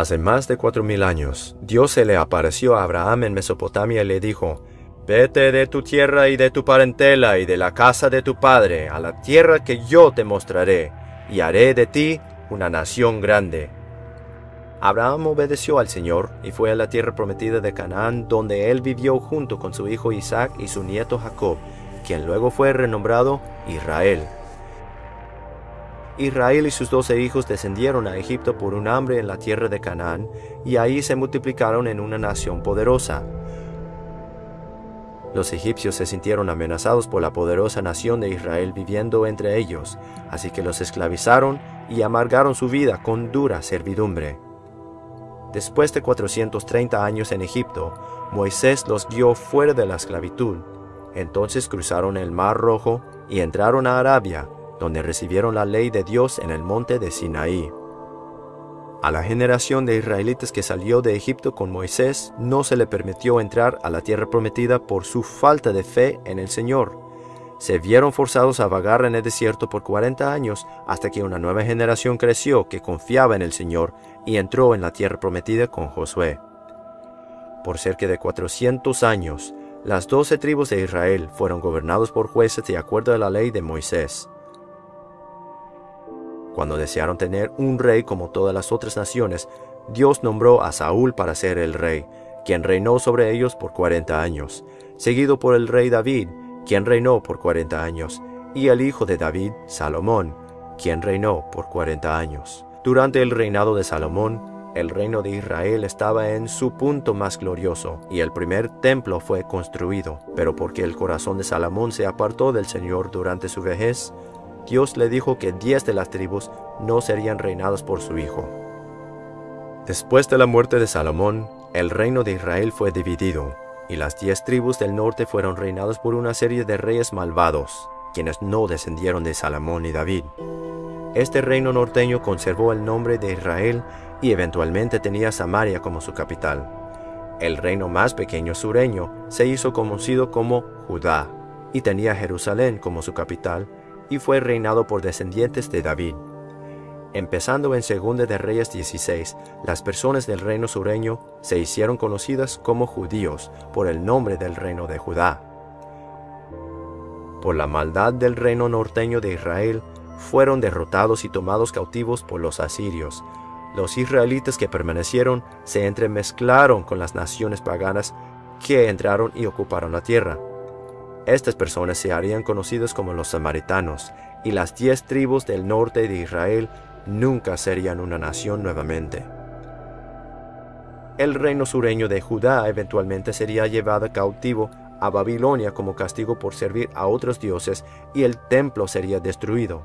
Hace más de cuatro mil años, Dios se le apareció a Abraham en Mesopotamia y le dijo, Vete de tu tierra y de tu parentela y de la casa de tu padre a la tierra que yo te mostraré, y haré de ti una nación grande. Abraham obedeció al Señor y fue a la tierra prometida de Canaán, donde él vivió junto con su hijo Isaac y su nieto Jacob, quien luego fue renombrado Israel. Israel y sus doce hijos descendieron a Egipto por un hambre en la tierra de Canaán, y ahí se multiplicaron en una nación poderosa. Los egipcios se sintieron amenazados por la poderosa nación de Israel viviendo entre ellos, así que los esclavizaron y amargaron su vida con dura servidumbre. Después de 430 años en Egipto, Moisés los guió fuera de la esclavitud. Entonces cruzaron el Mar Rojo y entraron a Arabia, donde recibieron la ley de Dios en el monte de Sinaí. A la generación de israelitas que salió de Egipto con Moisés no se le permitió entrar a la tierra prometida por su falta de fe en el Señor. Se vieron forzados a vagar en el desierto por 40 años hasta que una nueva generación creció que confiaba en el Señor y entró en la tierra prometida con Josué. Por cerca de 400 años, las doce tribus de Israel fueron gobernados por jueces de acuerdo a la ley de Moisés. Cuando desearon tener un rey como todas las otras naciones, Dios nombró a Saúl para ser el rey, quien reinó sobre ellos por cuarenta años, seguido por el rey David, quien reinó por cuarenta años, y el hijo de David, Salomón, quien reinó por cuarenta años. Durante el reinado de Salomón, el reino de Israel estaba en su punto más glorioso, y el primer templo fue construido, pero porque el corazón de Salomón se apartó del Señor durante su vejez, Dios le dijo que diez de las tribus no serían reinadas por su hijo. Después de la muerte de Salomón, el reino de Israel fue dividido, y las diez tribus del norte fueron reinadas por una serie de reyes malvados, quienes no descendieron de Salomón y David. Este reino norteño conservó el nombre de Israel y eventualmente tenía Samaria como su capital. El reino más pequeño sureño se hizo conocido como Judá y tenía Jerusalén como su capital y fue reinado por descendientes de David. Empezando en 2 de Reyes 16, las personas del reino sureño se hicieron conocidas como judíos por el nombre del reino de Judá. Por la maldad del reino norteño de Israel, fueron derrotados y tomados cautivos por los asirios. Los israelitas que permanecieron se entremezclaron con las naciones paganas que entraron y ocuparon la tierra. Estas personas se harían conocidas como los samaritanos, y las diez tribus del norte de Israel nunca serían una nación nuevamente. El reino sureño de Judá eventualmente sería llevado cautivo a Babilonia como castigo por servir a otros dioses y el templo sería destruido.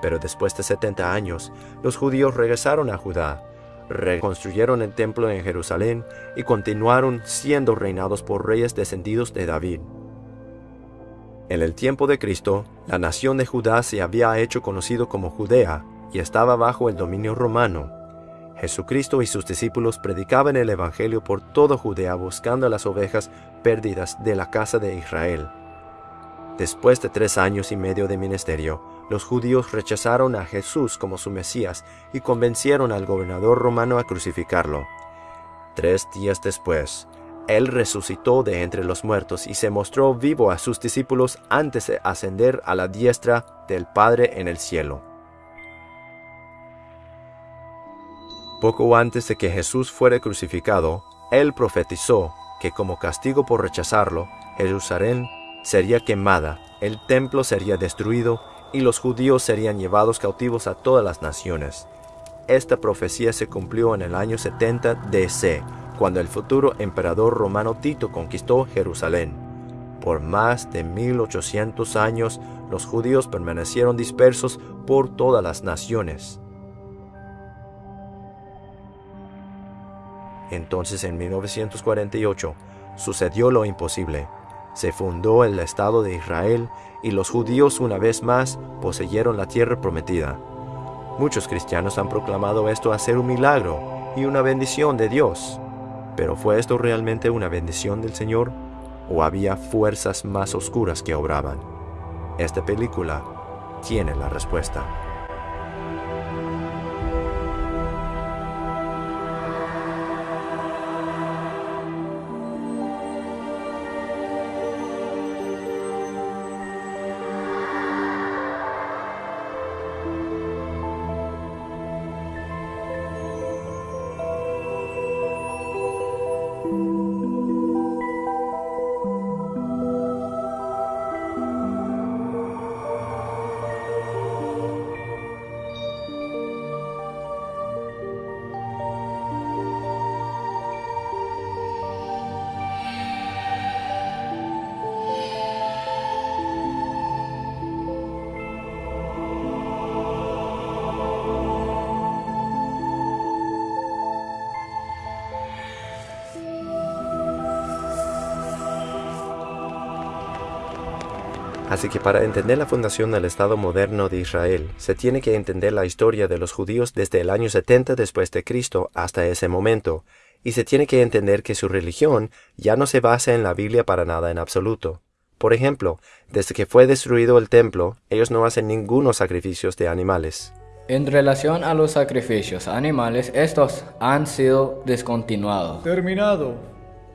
Pero después de 70 años, los judíos regresaron a Judá, reconstruyeron el templo en Jerusalén y continuaron siendo reinados por reyes descendidos de David. En el tiempo de Cristo, la nación de Judá se había hecho conocido como Judea y estaba bajo el dominio romano. Jesucristo y sus discípulos predicaban el Evangelio por toda Judea buscando las ovejas perdidas de la casa de Israel. Después de tres años y medio de ministerio, los judíos rechazaron a Jesús como su Mesías y convencieron al gobernador romano a crucificarlo. Tres días después, él resucitó de entre los muertos y se mostró vivo a sus discípulos antes de ascender a la diestra del Padre en el cielo. Poco antes de que Jesús fuera crucificado, Él profetizó que como castigo por rechazarlo, Jerusalén sería quemada, el templo sería destruido y los judíos serían llevados cautivos a todas las naciones. Esta profecía se cumplió en el año 70 DC, cuando el futuro emperador romano Tito conquistó Jerusalén. Por más de 1800 años, los judíos permanecieron dispersos por todas las naciones. Entonces en 1948 sucedió lo imposible. Se fundó el Estado de Israel y los judíos una vez más poseyeron la tierra prometida. Muchos cristianos han proclamado esto a ser un milagro y una bendición de Dios. Pero ¿fue esto realmente una bendición del Señor? ¿O había fuerzas más oscuras que obraban? Esta película tiene la respuesta. Así que para entender la fundación del Estado moderno de Israel, se tiene que entender la historia de los judíos desde el año 70 después de Cristo hasta ese momento, y se tiene que entender que su religión ya no se basa en la Biblia para nada en absoluto. Por ejemplo, desde que fue destruido el templo, ellos no hacen ningunos sacrificios de animales. En relación a los sacrificios animales, estos han sido descontinuados. Terminado.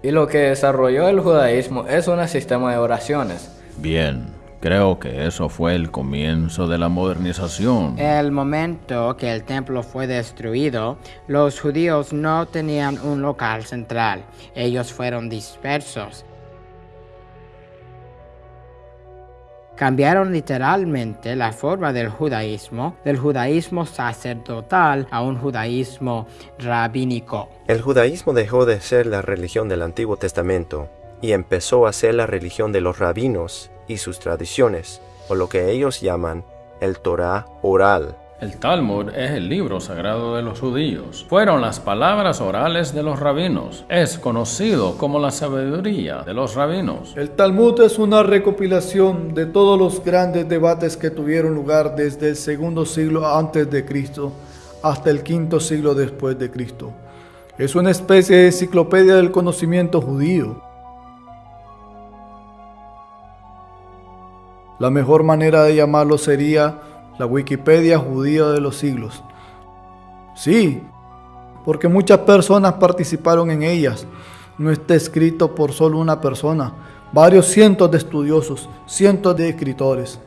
Y lo que desarrolló el judaísmo es un sistema de oraciones. Bien, creo que eso fue el comienzo de la modernización. El momento que el templo fue destruido, los judíos no tenían un local central. Ellos fueron dispersos. Cambiaron literalmente la forma del judaísmo, del judaísmo sacerdotal a un judaísmo rabínico. El judaísmo dejó de ser la religión del Antiguo Testamento y empezó a ser la religión de los rabinos y sus tradiciones, o lo que ellos llaman el Torah oral. El Talmud es el libro sagrado de los judíos. Fueron las palabras orales de los rabinos. Es conocido como la sabiduría de los rabinos. El Talmud es una recopilación de todos los grandes debates que tuvieron lugar desde el segundo siglo antes de Cristo hasta el quinto siglo después de Cristo. Es una especie de enciclopedia del conocimiento judío. La mejor manera de llamarlo sería la Wikipedia judía de los siglos. Sí, porque muchas personas participaron en ellas. No está escrito por solo una persona, varios cientos de estudiosos, cientos de escritores.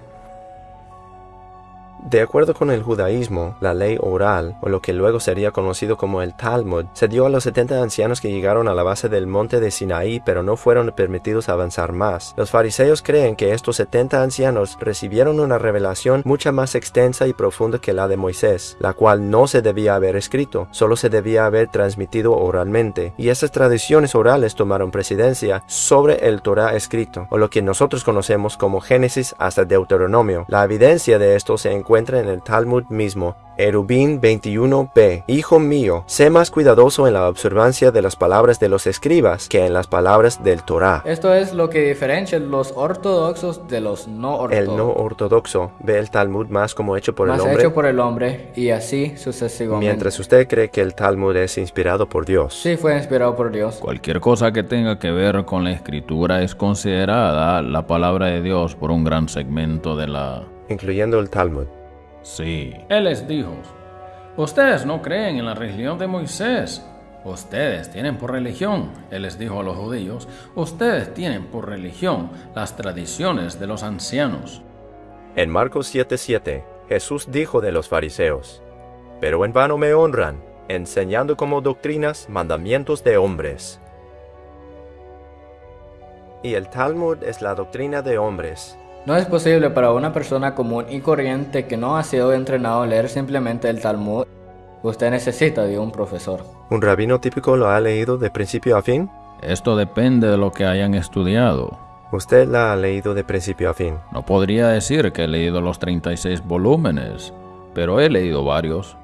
De acuerdo con el judaísmo, la ley oral, o lo que luego sería conocido como el Talmud, se dio a los 70 ancianos que llegaron a la base del monte de Sinaí, pero no fueron permitidos avanzar más. Los fariseos creen que estos 70 ancianos recibieron una revelación mucha más extensa y profunda que la de Moisés, la cual no se debía haber escrito, solo se debía haber transmitido oralmente, y esas tradiciones orales tomaron presidencia sobre el Torah escrito, o lo que nosotros conocemos como Génesis hasta Deuteronomio. La evidencia de esto se encuentra en el Talmud mismo. Erubín 21b. Hijo mío, sé más cuidadoso en la observancia de las palabras de los escribas que en las palabras del Torah. Esto es lo que diferencia los ortodoxos de los no ortodoxos. El no ortodoxo ve el Talmud más como hecho por más el hombre. hecho por el hombre y así sucesivamente. Mientras usted cree que el Talmud es inspirado por Dios. Sí, fue inspirado por Dios. Cualquier cosa que tenga que ver con la escritura es considerada la palabra de Dios por un gran segmento de la... incluyendo el Talmud. Sí. Él les dijo, ustedes no creen en la religión de Moisés. Ustedes tienen por religión, él les dijo a los judíos, ustedes tienen por religión las tradiciones de los ancianos. En Marcos 7:7, Jesús dijo de los fariseos, Pero en vano me honran, enseñando como doctrinas mandamientos de hombres. Y el Talmud es la doctrina de hombres, No es posible para una persona común y corriente que no ha sido entrenado a leer simplemente el Talmud. Usted necesita de un profesor. ¿Un rabino típico lo ha leído de principio a fin? Esto depende de lo que hayan estudiado. Usted la ha leído de principio a fin. No podría decir que he leído los 36 volúmenes, pero he leído varios.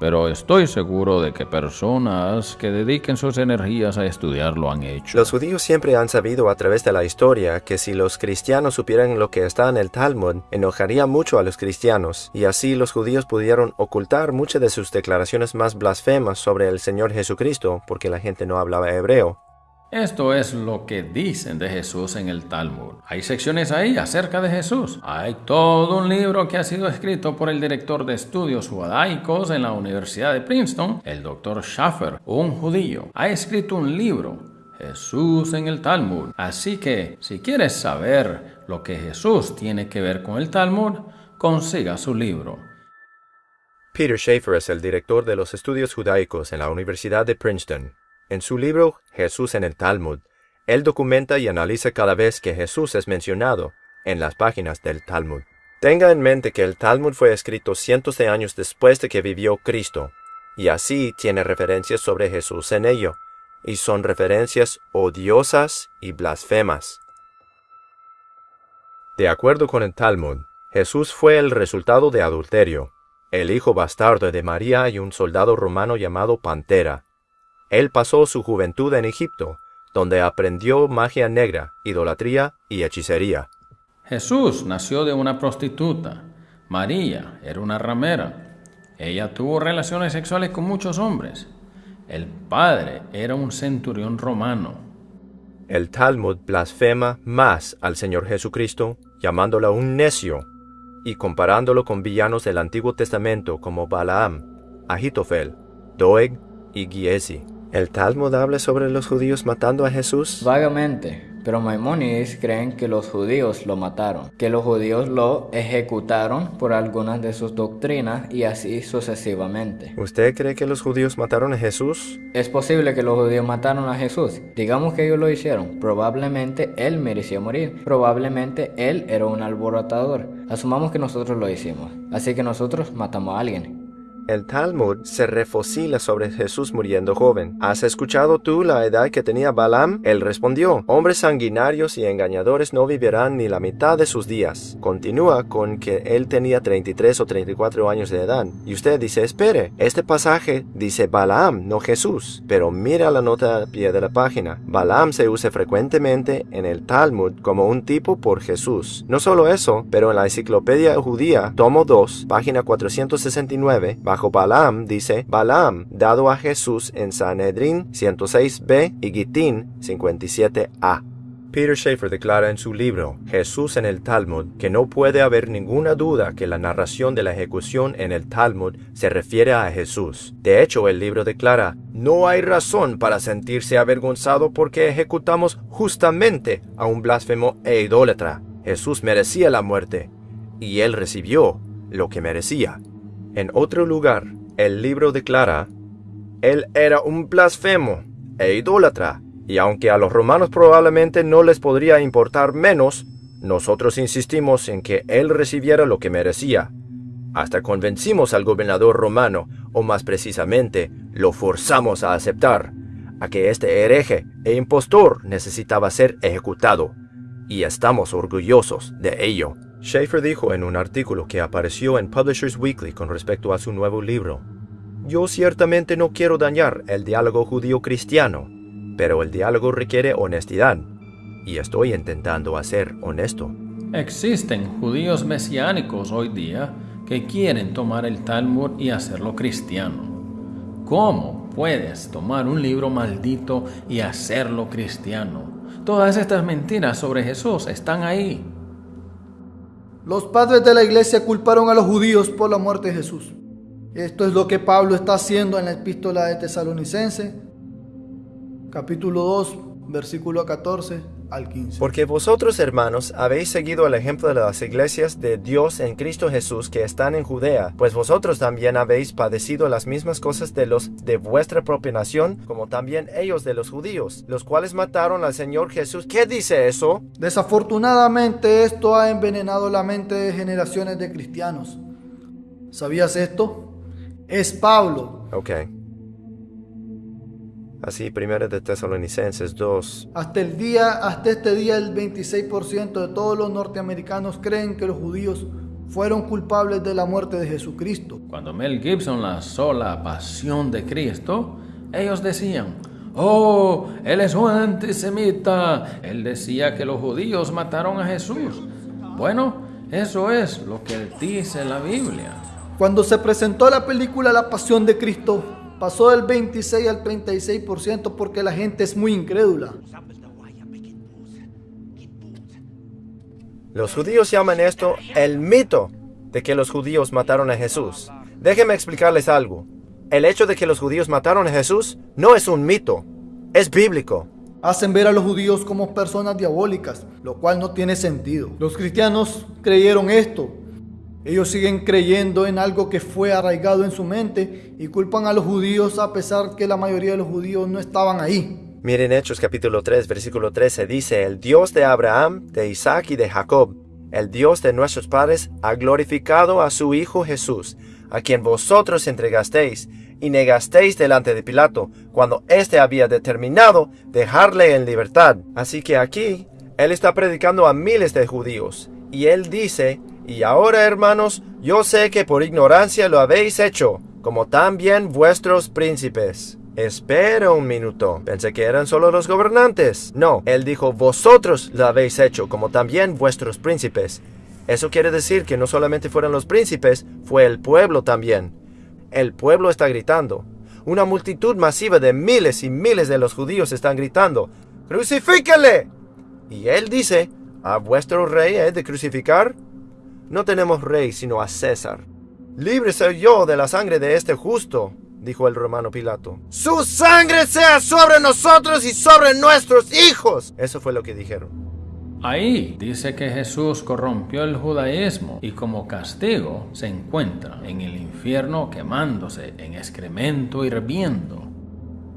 Pero estoy seguro de que personas que dediquen sus energías a estudiar lo han hecho. Los judíos siempre han sabido a través de la historia que si los cristianos supieran lo que está en el Talmud, enojaría mucho a los cristianos, y así los judíos pudieron ocultar muchas de sus declaraciones más blasfemas sobre el Señor Jesucristo porque la gente no hablaba hebreo. Esto es lo que dicen de Jesús en el Talmud. Hay secciones ahí acerca de Jesús. Hay todo un libro que ha sido escrito por el director de estudios judaicos en la Universidad de Princeton, el Dr. Schaffer, un judío. Ha escrito un libro, Jesús en el Talmud. Así que, si quieres saber lo que Jesús tiene que ver con el Talmud, consiga su libro. Peter Schaeffer es el director de los estudios judaicos en la Universidad de Princeton. En su libro Jesús en el Talmud, él documenta y analiza cada vez que Jesús es mencionado en las páginas del Talmud. Tenga en mente que el Talmud fue escrito cientos de años después de que vivió Cristo, y así tiene referencias sobre Jesús en ello, y son referencias odiosas y blasfemas. De acuerdo con el Talmud, Jesús fue el resultado de adulterio, el hijo bastardo de María y un soldado romano llamado Pantera. Él pasó su juventud en Egipto, donde aprendió magia negra, idolatría y hechicería. Jesús nació de una prostituta. María era una ramera. Ella tuvo relaciones sexuales con muchos hombres. El padre era un centurión romano. El Talmud blasfema más al Señor Jesucristo, llamándolo un necio y comparándolo con villanos del Antiguo Testamento como Balaam, Ahitofel, Doeg y Giesi. ¿El Talmud habla sobre los judíos matando a Jesús? Vagamente, pero Maimónides creen que los judíos lo mataron, que los judíos lo ejecutaron por algunas de sus doctrinas y así sucesivamente. ¿Usted cree que los judíos mataron a Jesús? Es posible que los judíos mataron a Jesús. Digamos que ellos lo hicieron. Probablemente él merecía morir. Probablemente él era un alborotador. Asumamos que nosotros lo hicimos. Así que nosotros matamos a alguien. El Talmud se refocila sobre Jesús muriendo joven. ¿Has escuchado tú la edad que tenía Balaam? Él respondió, hombres sanguinarios y engañadores no vivirán ni la mitad de sus días. Continúa con que él tenía 33 o 34 años de edad. Y usted dice, espere, este pasaje dice Balaam, no Jesús. Pero mira la nota al pie de la página. Balaam se usa frecuentemente en el Talmud como un tipo por Jesús. No solo eso, pero en la enciclopedia judía, tomo 2, página 469, bajo Balaam dice Balaam, dado a Jesús en Sanedrín 106b y Gitín 57a. Peter Schaeffer declara en su libro Jesús en el Talmud que no puede haber ninguna duda que la narración de la ejecución en el Talmud se refiere a Jesús. De hecho, el libro declara, no hay razón para sentirse avergonzado porque ejecutamos justamente a un blasfemo e idólatra. Jesús merecía la muerte y él recibió lo que merecía. En otro lugar, el libro declara, Él era un blasfemo e idólatra, y aunque a los romanos probablemente no les podría importar menos, nosotros insistimos en que Él recibiera lo que merecía. Hasta convencimos al gobernador romano, o más precisamente, lo forzamos a aceptar, a que este hereje e impostor necesitaba ser ejecutado, y estamos orgullosos de ello. Schaeffer dijo en un artículo que apareció en Publishers Weekly con respecto a su nuevo libro, Yo ciertamente no quiero dañar el diálogo judío-cristiano, pero el diálogo requiere honestidad, y estoy intentando ser honesto. Existen judíos mesiánicos hoy día que quieren tomar el Talmud y hacerlo cristiano. ¿Cómo puedes tomar un libro maldito y hacerlo cristiano? Todas estas mentiras sobre Jesús están ahí. Los padres de la iglesia culparon a los judíos por la muerte de Jesús. Esto es lo que Pablo está haciendo en la epístola de Tesalonicense, capítulo 2, versículo 14 al 15. Porque vosotros, hermanos, habéis seguido el ejemplo de las iglesias de Dios en Cristo Jesús que están en Judea, pues vosotros también habéis padecido las mismas cosas de los de vuestra propia nación, como también ellos de los judíos, los cuales mataron al Señor Jesús. ¿Qué dice eso? Desafortunadamente esto ha envenenado la mente de generaciones de cristianos. ¿Sabías esto? Es Pablo. Ok. Así, primero de Tesalonicenses 2. Hasta el día, hasta este día, el 26% de todos los norteamericanos creen que los judíos fueron culpables de la muerte de Jesucristo. Cuando Mel Gibson lanzó la pasión de Cristo, ellos decían, oh, él es un antisemita. Él decía que los judíos mataron a Jesús. Bueno, eso es lo que dice la Biblia. Cuando se presentó la película La Pasión de Cristo, pasó del 26 al 36% porque la gente es muy incrédula. Los judíos llaman esto el mito de que los judíos mataron a Jesús. Déjenme explicarles algo. El hecho de que los judíos mataron a Jesús no es un mito, es bíblico. Hacen ver a los judíos como personas diabólicas, lo cual no tiene sentido. Los cristianos creyeron esto. Ellos siguen creyendo en algo que fue arraigado en su mente y culpan a los judíos a pesar que la mayoría de los judíos no estaban ahí. Miren Hechos capítulo 3, versículo 13 dice, el Dios de Abraham, de Isaac y de Jacob, el Dios de nuestros padres, ha glorificado a su Hijo Jesús, a quien vosotros entregasteis y negasteis delante de Pilato, cuando éste había determinado dejarle en libertad. Así que aquí, él está predicando a miles de judíos, y él dice, y ahora hermanos, yo sé que por ignorancia lo habéis hecho, como también vuestros príncipes. Espera un minuto. Pensé que eran solo los gobernantes. No, él dijo, vosotros lo habéis hecho, como también vuestros príncipes. Eso quiere decir que no solamente fueron los príncipes, fue el pueblo también. El pueblo está gritando. Una multitud masiva de miles y miles de los judíos están gritando, ¡Crucifíquenle! Y él dice, ¿a vuestro rey he de crucificar? No tenemos rey sino a César. Libre soy yo de la sangre de este justo, dijo el romano Pilato. Su sangre sea sobre nosotros y sobre nuestros hijos. Eso fue lo que dijeron. Ahí dice que Jesús corrompió el judaísmo y como castigo se encuentra en el infierno quemándose en excremento hirviendo.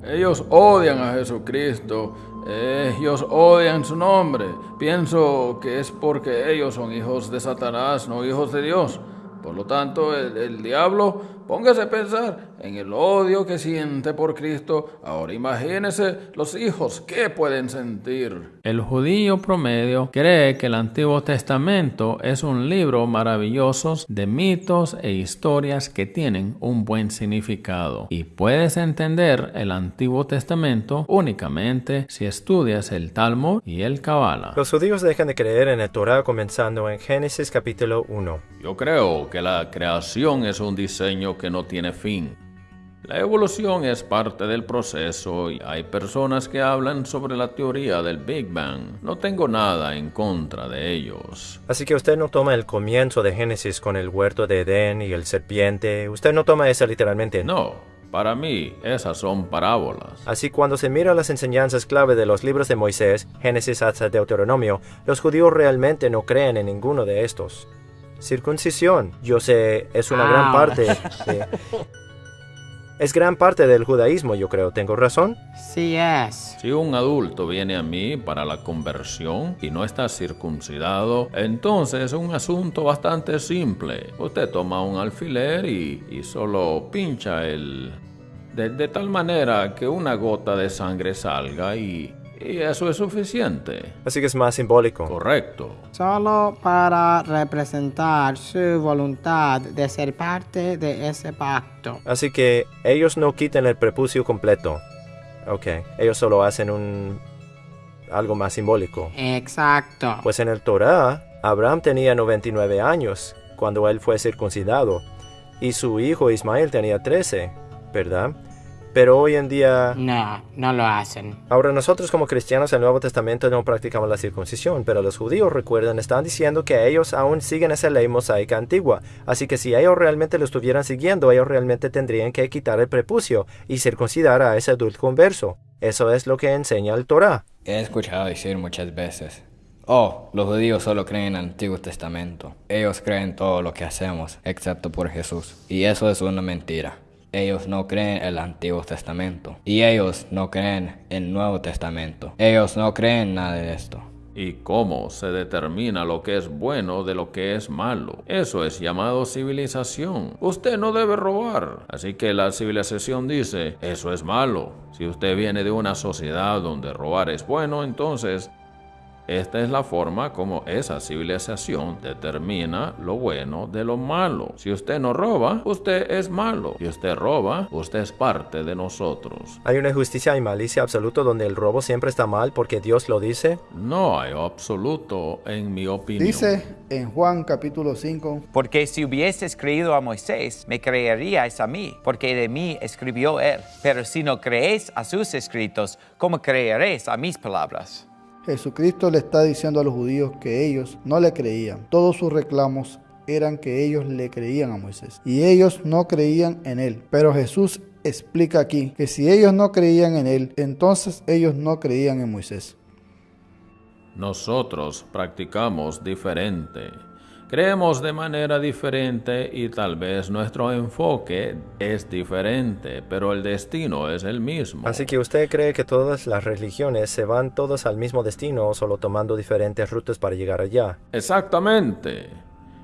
Ellos odian a Jesucristo, ellos odian su nombre. Pienso que es porque ellos son hijos de Satanás, no hijos de Dios. Por lo tanto, el, el diablo Póngase a pensar en el odio que siente por Cristo. Ahora imagínese los hijos, ¿qué pueden sentir? El judío promedio cree que el Antiguo Testamento es un libro maravilloso de mitos e historias que tienen un buen significado. Y puedes entender el Antiguo Testamento únicamente si estudias el Talmud y el Kabbalah. Los judíos dejan de creer en el Torah comenzando en Génesis capítulo 1. Yo creo que la creación es un diseño que no tiene fin. La evolución es parte del proceso y hay personas que hablan sobre la teoría del Big Bang. No tengo nada en contra de ellos. Así que usted no toma el comienzo de Génesis con el huerto de Edén y el serpiente. Usted no toma eso literalmente. No, para mí, esas son parábolas. Así cuando se mira las enseñanzas clave de los libros de Moisés, Génesis hasta Deuteronomio, los judíos realmente no creen en ninguno de estos circuncisión. Yo sé, es una gran parte. es gran parte del judaísmo, yo creo. ¿Tengo razón? Sí es. Si un adulto viene a mí para la conversión y no está circuncidado, entonces es un asunto bastante simple. Usted toma un alfiler y, y solo pincha el... De, de tal manera que una gota de sangre salga y y eso es suficiente. Así que es más simbólico. Correcto. Solo para representar su voluntad de ser parte de ese pacto. Así que ellos no quitan el prepucio completo. Ok, ellos solo hacen un... algo más simbólico. Exacto. Pues en el Torah, Abraham tenía 99 años cuando él fue circuncidado y su hijo Ismael tenía 13, ¿verdad? Pero hoy en día... No, no lo hacen. Ahora nosotros como cristianos en el Nuevo Testamento no practicamos la circuncisión, pero los judíos, recuerdan, están diciendo que ellos aún siguen esa ley mosaica antigua. Así que si ellos realmente lo estuvieran siguiendo, ellos realmente tendrían que quitar el prepucio y circuncidar a ese adulto converso. Eso es lo que enseña el Torah. He escuchado decir muchas veces, oh, los judíos solo creen en el Antiguo Testamento. Ellos creen todo lo que hacemos, excepto por Jesús. Y eso es una mentira. Ellos no creen en el Antiguo Testamento. Y ellos no creen en el Nuevo Testamento. Ellos no creen nada de esto. ¿Y cómo se determina lo que es bueno de lo que es malo? Eso es llamado civilización. Usted no debe robar. Así que la civilización dice, eso es malo. Si usted viene de una sociedad donde robar es bueno, entonces esta es la forma como esa civilización determina lo bueno de lo malo. Si usted no roba, usted es malo. Si usted roba, usted es parte de nosotros. ¿Hay una justicia y malicia absoluta donde el robo siempre está mal porque Dios lo dice? No hay absoluto en mi opinión. Dice en Juan capítulo 5. Porque si hubieses creído a Moisés, me creeríais a mí, porque de mí escribió él. Pero si no creéis a sus escritos, ¿cómo creeréis a mis palabras? Jesucristo le está diciendo a los judíos que ellos no le creían. Todos sus reclamos eran que ellos le creían a Moisés y ellos no creían en él. Pero Jesús explica aquí que si ellos no creían en él, entonces ellos no creían en Moisés. Nosotros practicamos diferente. Creemos de manera diferente y tal vez nuestro enfoque es diferente, pero el destino es el mismo. Así que usted cree que todas las religiones se van todas al mismo destino, solo tomando diferentes rutas para llegar allá. Exactamente.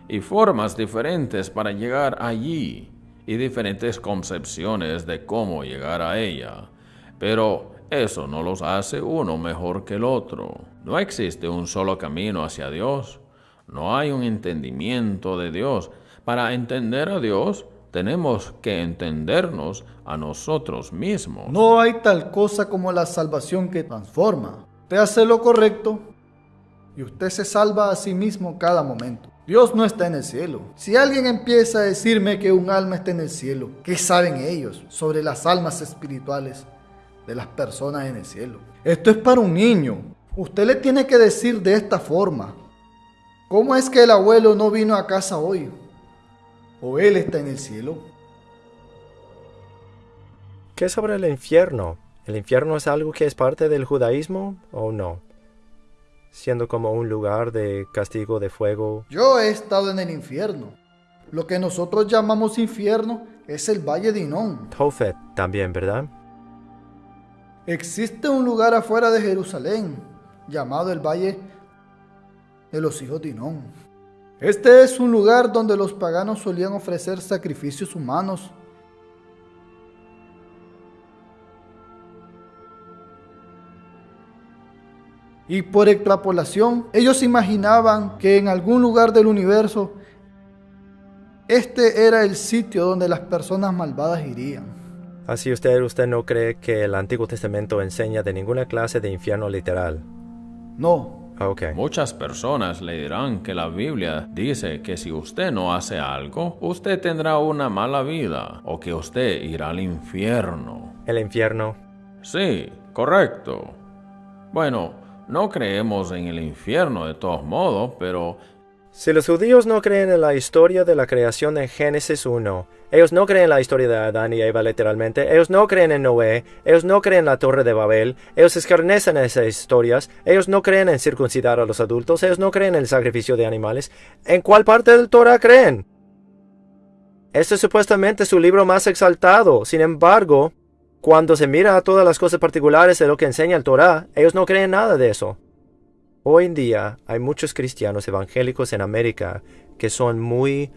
Y formas diferentes para llegar allí, y diferentes concepciones de cómo llegar a ella. Pero eso no los hace uno mejor que el otro. No existe un solo camino hacia Dios. No hay un entendimiento de Dios. Para entender a Dios, tenemos que entendernos a nosotros mismos. No hay tal cosa como la salvación que transforma. Usted hace lo correcto y usted se salva a sí mismo cada momento. Dios no está en el cielo. Si alguien empieza a decirme que un alma está en el cielo, ¿qué saben ellos sobre las almas espirituales de las personas en el cielo? Esto es para un niño. Usted le tiene que decir de esta forma. ¿Cómo es que el abuelo no vino a casa hoy? ¿O él está en el cielo? ¿Qué sobre el infierno? ¿El infierno es algo que es parte del judaísmo o no? Siendo como un lugar de castigo de fuego. Yo he estado en el infierno. Lo que nosotros llamamos infierno es el valle de Inón. Tofet también, ¿verdad? Existe un lugar afuera de Jerusalén llamado el valle de los hijos de Inón. Este es un lugar donde los paganos solían ofrecer sacrificios humanos Y por extrapolación, ellos imaginaban que en algún lugar del universo este era el sitio donde las personas malvadas irían. Así usted, usted no cree que el Antiguo Testamento enseña de ninguna clase de infierno literal. No. Ok. Muchas personas le dirán que la Biblia dice que si usted no hace algo, usted tendrá una mala vida o que usted irá al infierno. El infierno. Sí, correcto. Bueno, no creemos en el infierno de todos modos, pero Si los judíos no creen en la historia de la creación en Génesis 1, ellos no creen en la historia de Adán y Eva literalmente, ellos no creen en Noé, ellos no creen en la Torre de Babel, ellos escarnecen esas historias, ellos no creen en circuncidar a los adultos, ellos no creen en el sacrificio de animales. ¿En cuál parte del Torah creen? Este es supuestamente su libro más exaltado. Sin embargo, cuando se mira a todas las cosas particulares de lo que enseña el Torah, ellos no creen nada de eso. Hoy en día hay muchos cristianos evangélicos en América que son muy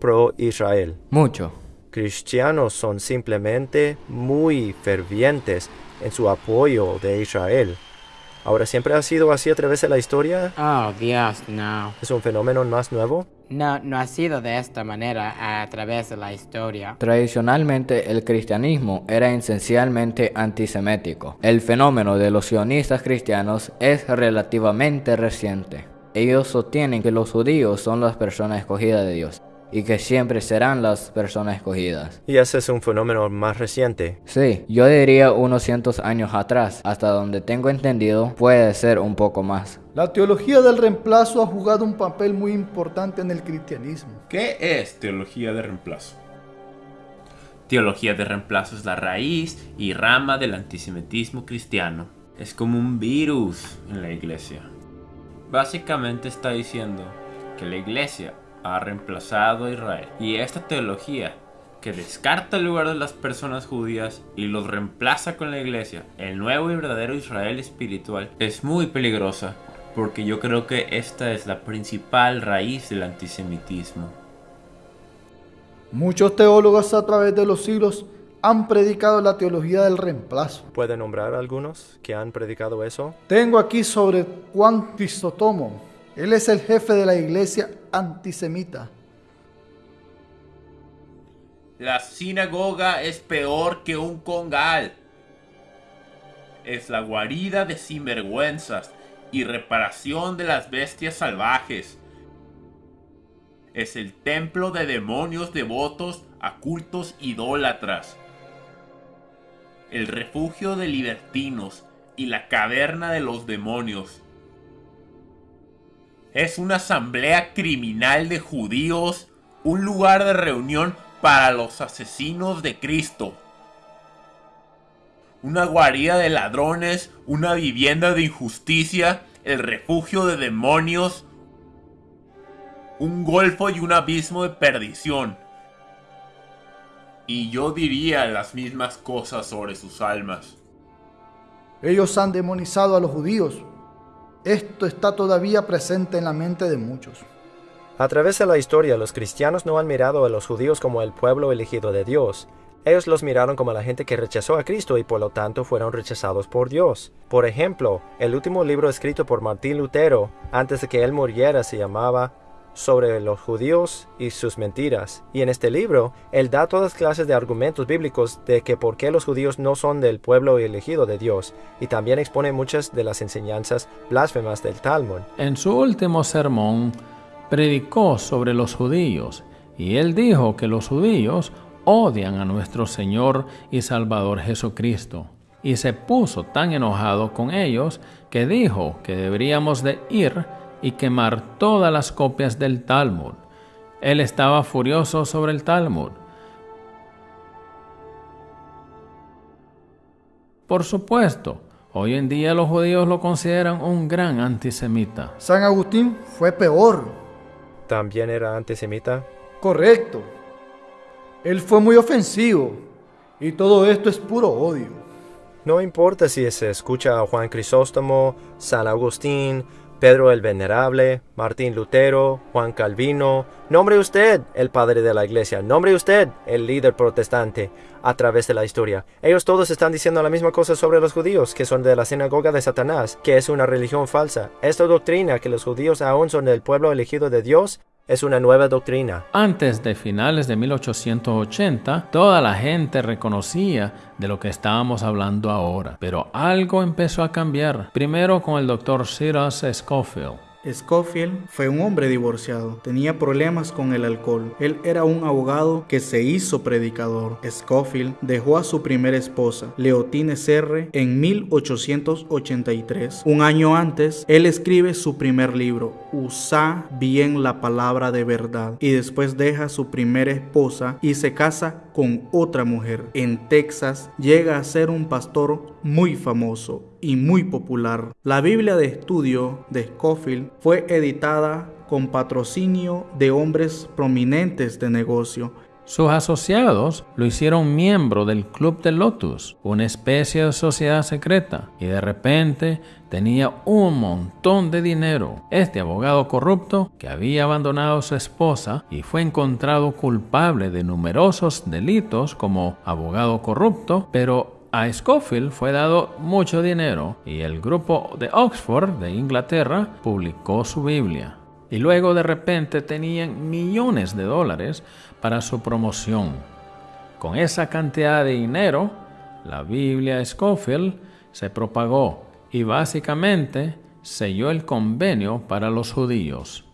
pro-Israel. Mucho. Cristianos son simplemente muy fervientes en su apoyo de Israel. Ahora, ¿siempre ha sido así a través de la historia? Oh, Dios, no. ¿Es un fenómeno más nuevo? No, no ha sido de esta manera a través de la historia. Tradicionalmente el cristianismo era esencialmente antisemético. El fenómeno de los sionistas cristianos es relativamente reciente. Ellos sostienen que los judíos son las personas escogidas de Dios y que siempre serán las personas escogidas. Y ese es un fenómeno más reciente. Sí, yo diría unos cientos años atrás, hasta donde tengo entendido, puede ser un poco más. La teología del reemplazo ha jugado un papel muy importante en el cristianismo. ¿Qué es teología de reemplazo? Teología de reemplazo es la raíz y rama del antisemitismo cristiano. Es como un virus en la iglesia. Básicamente está diciendo que la iglesia ha reemplazado a Israel. Y esta teología que descarta el lugar de las personas judías y los reemplaza con la iglesia, el nuevo y verdadero Israel espiritual, es muy peligrosa porque yo creo que esta es la principal raíz del antisemitismo. Muchos teólogos a través de los siglos han predicado la teología del reemplazo. ¿Puede nombrar algunos que han predicado eso? Tengo aquí sobre Juan Crisotomo. Él es el jefe de la iglesia antisemita. La sinagoga es peor que un congal. Es la guarida de sinvergüenzas y reparación de las bestias salvajes. Es el templo de demonios devotos a cultos idólatras. El refugio de libertinos y la caverna de los demonios. Es una asamblea criminal de judíos, un lugar de reunión para los asesinos de Cristo. Una guarida de ladrones, una vivienda de injusticia, el refugio de demonios, un golfo y un abismo de perdición. Y yo diría las mismas cosas sobre sus almas. Ellos han demonizado a los judíos. Esto está todavía presente en la mente de muchos. A través de la historia, los cristianos no han mirado a los judíos como el pueblo elegido de Dios. Ellos los miraron como la gente que rechazó a Cristo y por lo tanto fueron rechazados por Dios. Por ejemplo, el último libro escrito por Martín Lutero, antes de que él muriera, se llamaba sobre los judíos y sus mentiras. Y en este libro, él da todas clases de argumentos bíblicos de que por qué los judíos no son del pueblo elegido de Dios, y también expone muchas de las enseñanzas blasfemas del Talmud. En su último sermón, predicó sobre los judíos, y él dijo que los judíos odian a nuestro Señor y Salvador Jesucristo. Y se puso tan enojado con ellos que dijo que deberíamos de ir y quemar todas las copias del Talmud. Él estaba furioso sobre el Talmud. Por supuesto, hoy en día los judíos lo consideran un gran antisemita. San Agustín fue peor. ¿También era antisemita? Correcto. Él fue muy ofensivo. Y todo esto es puro odio. No importa si se escucha a Juan Crisóstomo, San Agustín, Pedro el Venerable, Martín Lutero, Juan Calvino. Nombre usted el padre de la iglesia, nombre usted el líder protestante a través de la historia. Ellos todos están diciendo la misma cosa sobre los judíos, que son de la sinagoga de Satanás, que es una religión falsa. Esta doctrina que los judíos aún son del pueblo elegido de Dios es una nueva doctrina. Antes de finales de 1880, toda la gente reconocía de lo que estábamos hablando ahora, pero algo empezó a cambiar. Primero con el doctor Cyrus Scofield. Scofield fue un hombre divorciado, tenía problemas con el alcohol. Él era un abogado que se hizo predicador. Scofield dejó a su primera esposa, Leotine Serre, en 1883. Un año antes, él escribe su primer libro, Usa bien la palabra de verdad, y después deja a su primera esposa y se casa con otra mujer. En Texas llega a ser un pastor muy famoso y muy popular. La Biblia de estudio de Scofield fue editada con patrocinio de hombres prominentes de negocio sus asociados lo hicieron miembro del Club de Lotus, una especie de sociedad secreta, y de repente tenía un montón de dinero. Este abogado corrupto, que había abandonado a su esposa y fue encontrado culpable de numerosos delitos como abogado corrupto, pero a Scofield fue dado mucho dinero y el grupo de Oxford de Inglaterra publicó su Biblia. Y luego de repente tenían millones de dólares para su promoción. Con esa cantidad de dinero, la Biblia Scofield se propagó y básicamente selló el convenio para los judíos.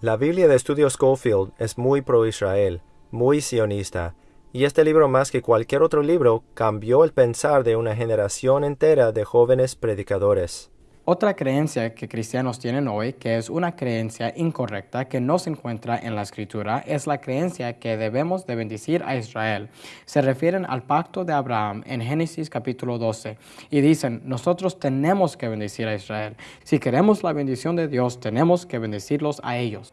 La Biblia de Estudio Schofield es muy pro-Israel, muy sionista, y este libro más que cualquier otro libro cambió el pensar de una generación entera de jóvenes predicadores. Otra creencia que cristianos tienen hoy, que es una creencia incorrecta que no se encuentra en la escritura, es la creencia que debemos de bendecir a Israel. Se refieren al pacto de Abraham en Génesis capítulo 12 y dicen, nosotros tenemos que bendecir a Israel. Si queremos la bendición de Dios, tenemos que bendecirlos a ellos.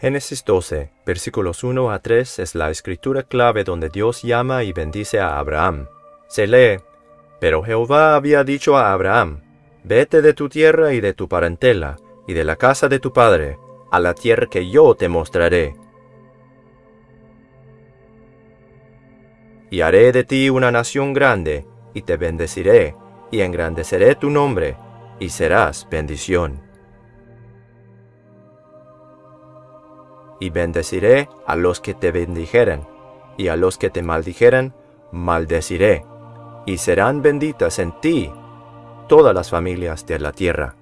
Génesis 12, versículos 1 a 3 es la escritura clave donde Dios llama y bendice a Abraham. Se lee, pero Jehová había dicho a Abraham, Vete de tu tierra y de tu parentela, y de la casa de tu padre, a la tierra que yo te mostraré. Y haré de ti una nación grande, y te bendeciré, y engrandeceré tu nombre, y serás bendición. Y bendeciré a los que te bendijeren, y a los que te maldijeren, maldeciré, y serán benditas en ti todas las familias de la tierra.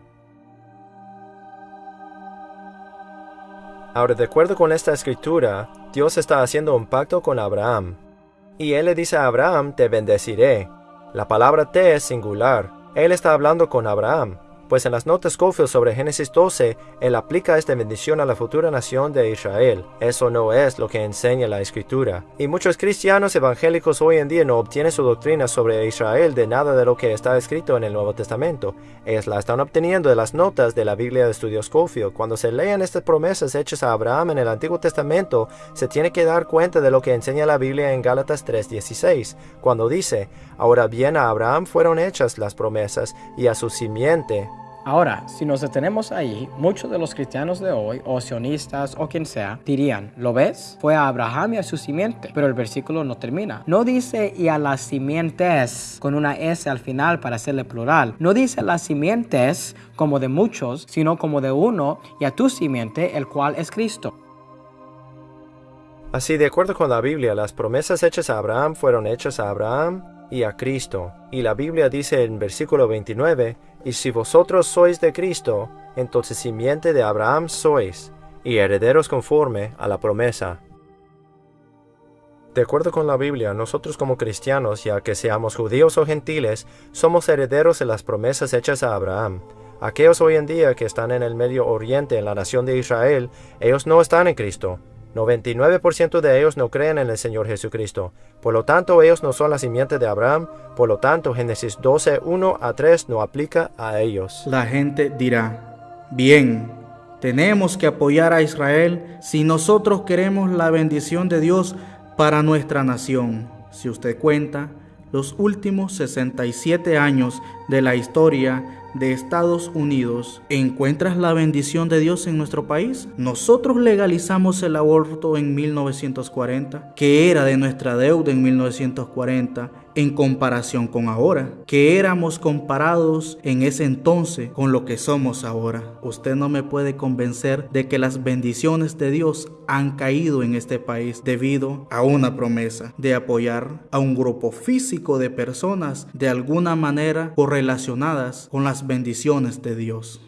Ahora, de acuerdo con esta escritura, Dios está haciendo un pacto con Abraham. Y él le dice a Abraham, te bendeciré. La palabra te es singular. Él está hablando con Abraham pues en las notas Scofield sobre Génesis 12, él aplica esta bendición a la futura nación de Israel. Eso no es lo que enseña la escritura. Y muchos cristianos evangélicos hoy en día no obtienen su doctrina sobre Israel de nada de lo que está escrito en el Nuevo Testamento. Ellos la están obteniendo de las notas de la Biblia de Estudio Scofield. Cuando se lean estas promesas hechas a Abraham en el Antiguo Testamento, se tiene que dar cuenta de lo que enseña la Biblia en Gálatas 3:16, cuando dice, Ahora bien a Abraham fueron hechas las promesas y a su simiente Ahora, si nos detenemos ahí, muchos de los cristianos de hoy, o sionistas o quien sea, dirían, ¿lo ves? Fue a Abraham y a su simiente, pero el versículo no termina. No dice y a las simientes con una S al final para hacerle plural. No dice las simientes como de muchos, sino como de uno y a tu simiente, el cual es Cristo. Así, de acuerdo con la Biblia, las promesas hechas a Abraham fueron hechas a Abraham y a Cristo. Y la Biblia dice en versículo 29, y si vosotros sois de Cristo, entonces simiente de Abraham sois, y herederos conforme a la promesa. De acuerdo con la Biblia, nosotros como cristianos, ya que seamos judíos o gentiles, somos herederos de las promesas hechas a Abraham. Aquellos hoy en día que están en el Medio Oriente, en la nación de Israel, ellos no están en Cristo. 99% de ellos no creen en el Señor Jesucristo. Por lo tanto, ellos no son la simiente de Abraham. Por lo tanto, Génesis 12, 1 a 3 no aplica a ellos. La gente dirá, bien, tenemos que apoyar a Israel si nosotros queremos la bendición de Dios para nuestra nación. Si usted cuenta, los últimos 67 años de la historia de Estados Unidos, ¿encuentras la bendición de Dios en nuestro país? Nosotros legalizamos el aborto en 1940, que era de nuestra deuda en 1940 en comparación con ahora, que éramos comparados en ese entonces con lo que somos ahora. Usted no me puede convencer de que las bendiciones de Dios han caído en este país debido a una promesa de apoyar a un grupo físico de personas de alguna manera correlacionadas con las bendiciones de Dios.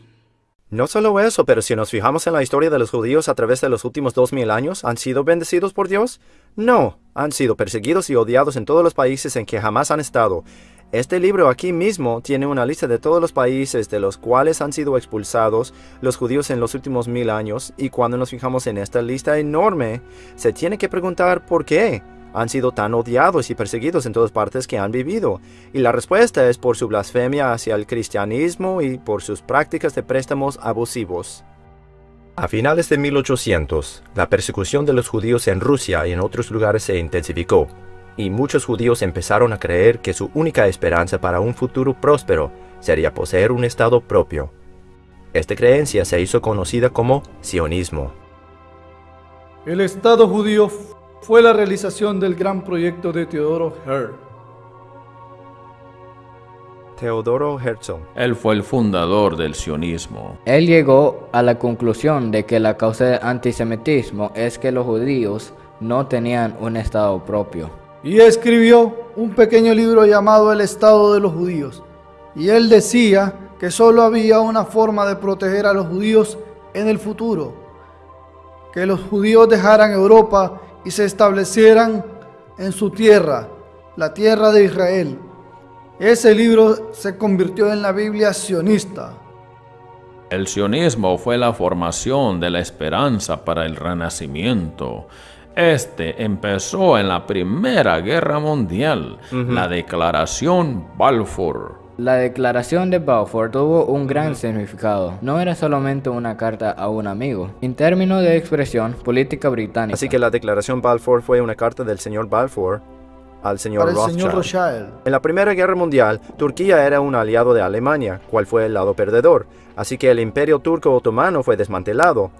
No solo eso, pero si nos fijamos en la historia de los judíos a través de los últimos dos mil años, ¿han sido bendecidos por Dios? No, han sido perseguidos y odiados en todos los países en que jamás han estado. Este libro aquí mismo tiene una lista de todos los países de los cuales han sido expulsados los judíos en los últimos mil años, y cuando nos fijamos en esta lista enorme, se tiene que preguntar por qué han sido tan odiados y perseguidos en todas partes que han vivido? Y la respuesta es por su blasfemia hacia el cristianismo y por sus prácticas de préstamos abusivos. A finales de 1800, la persecución de los judíos en Rusia y en otros lugares se intensificó, y muchos judíos empezaron a creer que su única esperanza para un futuro próspero sería poseer un Estado propio. Esta creencia se hizo conocida como sionismo. El Estado judío fue la realización del gran proyecto de Teodoro Herr. Teodoro Herzl. Él fue el fundador del sionismo. Él llegó a la conclusión de que la causa del antisemitismo es que los judíos no tenían un Estado propio. Y escribió un pequeño libro llamado El Estado de los Judíos. Y él decía que solo había una forma de proteger a los judíos en el futuro. Que los judíos dejaran Europa y se establecieran en su tierra, la tierra de Israel. Ese libro se convirtió en la Biblia sionista. El sionismo fue la formación de la esperanza para el renacimiento. Este empezó en la Primera Guerra Mundial, la Declaración Balfour. La declaración de Balfour tuvo un gran significado. No era solamente una carta a un amigo. En términos de expresión política británica. Así que la declaración Balfour fue una carta del señor Balfour al señor Para el Rothschild. señor Rothschild. En la Primera Guerra Mundial, Turquía era un aliado de Alemania, cual fue el lado perdedor, así que el imperio turco otomano fue desmantelado.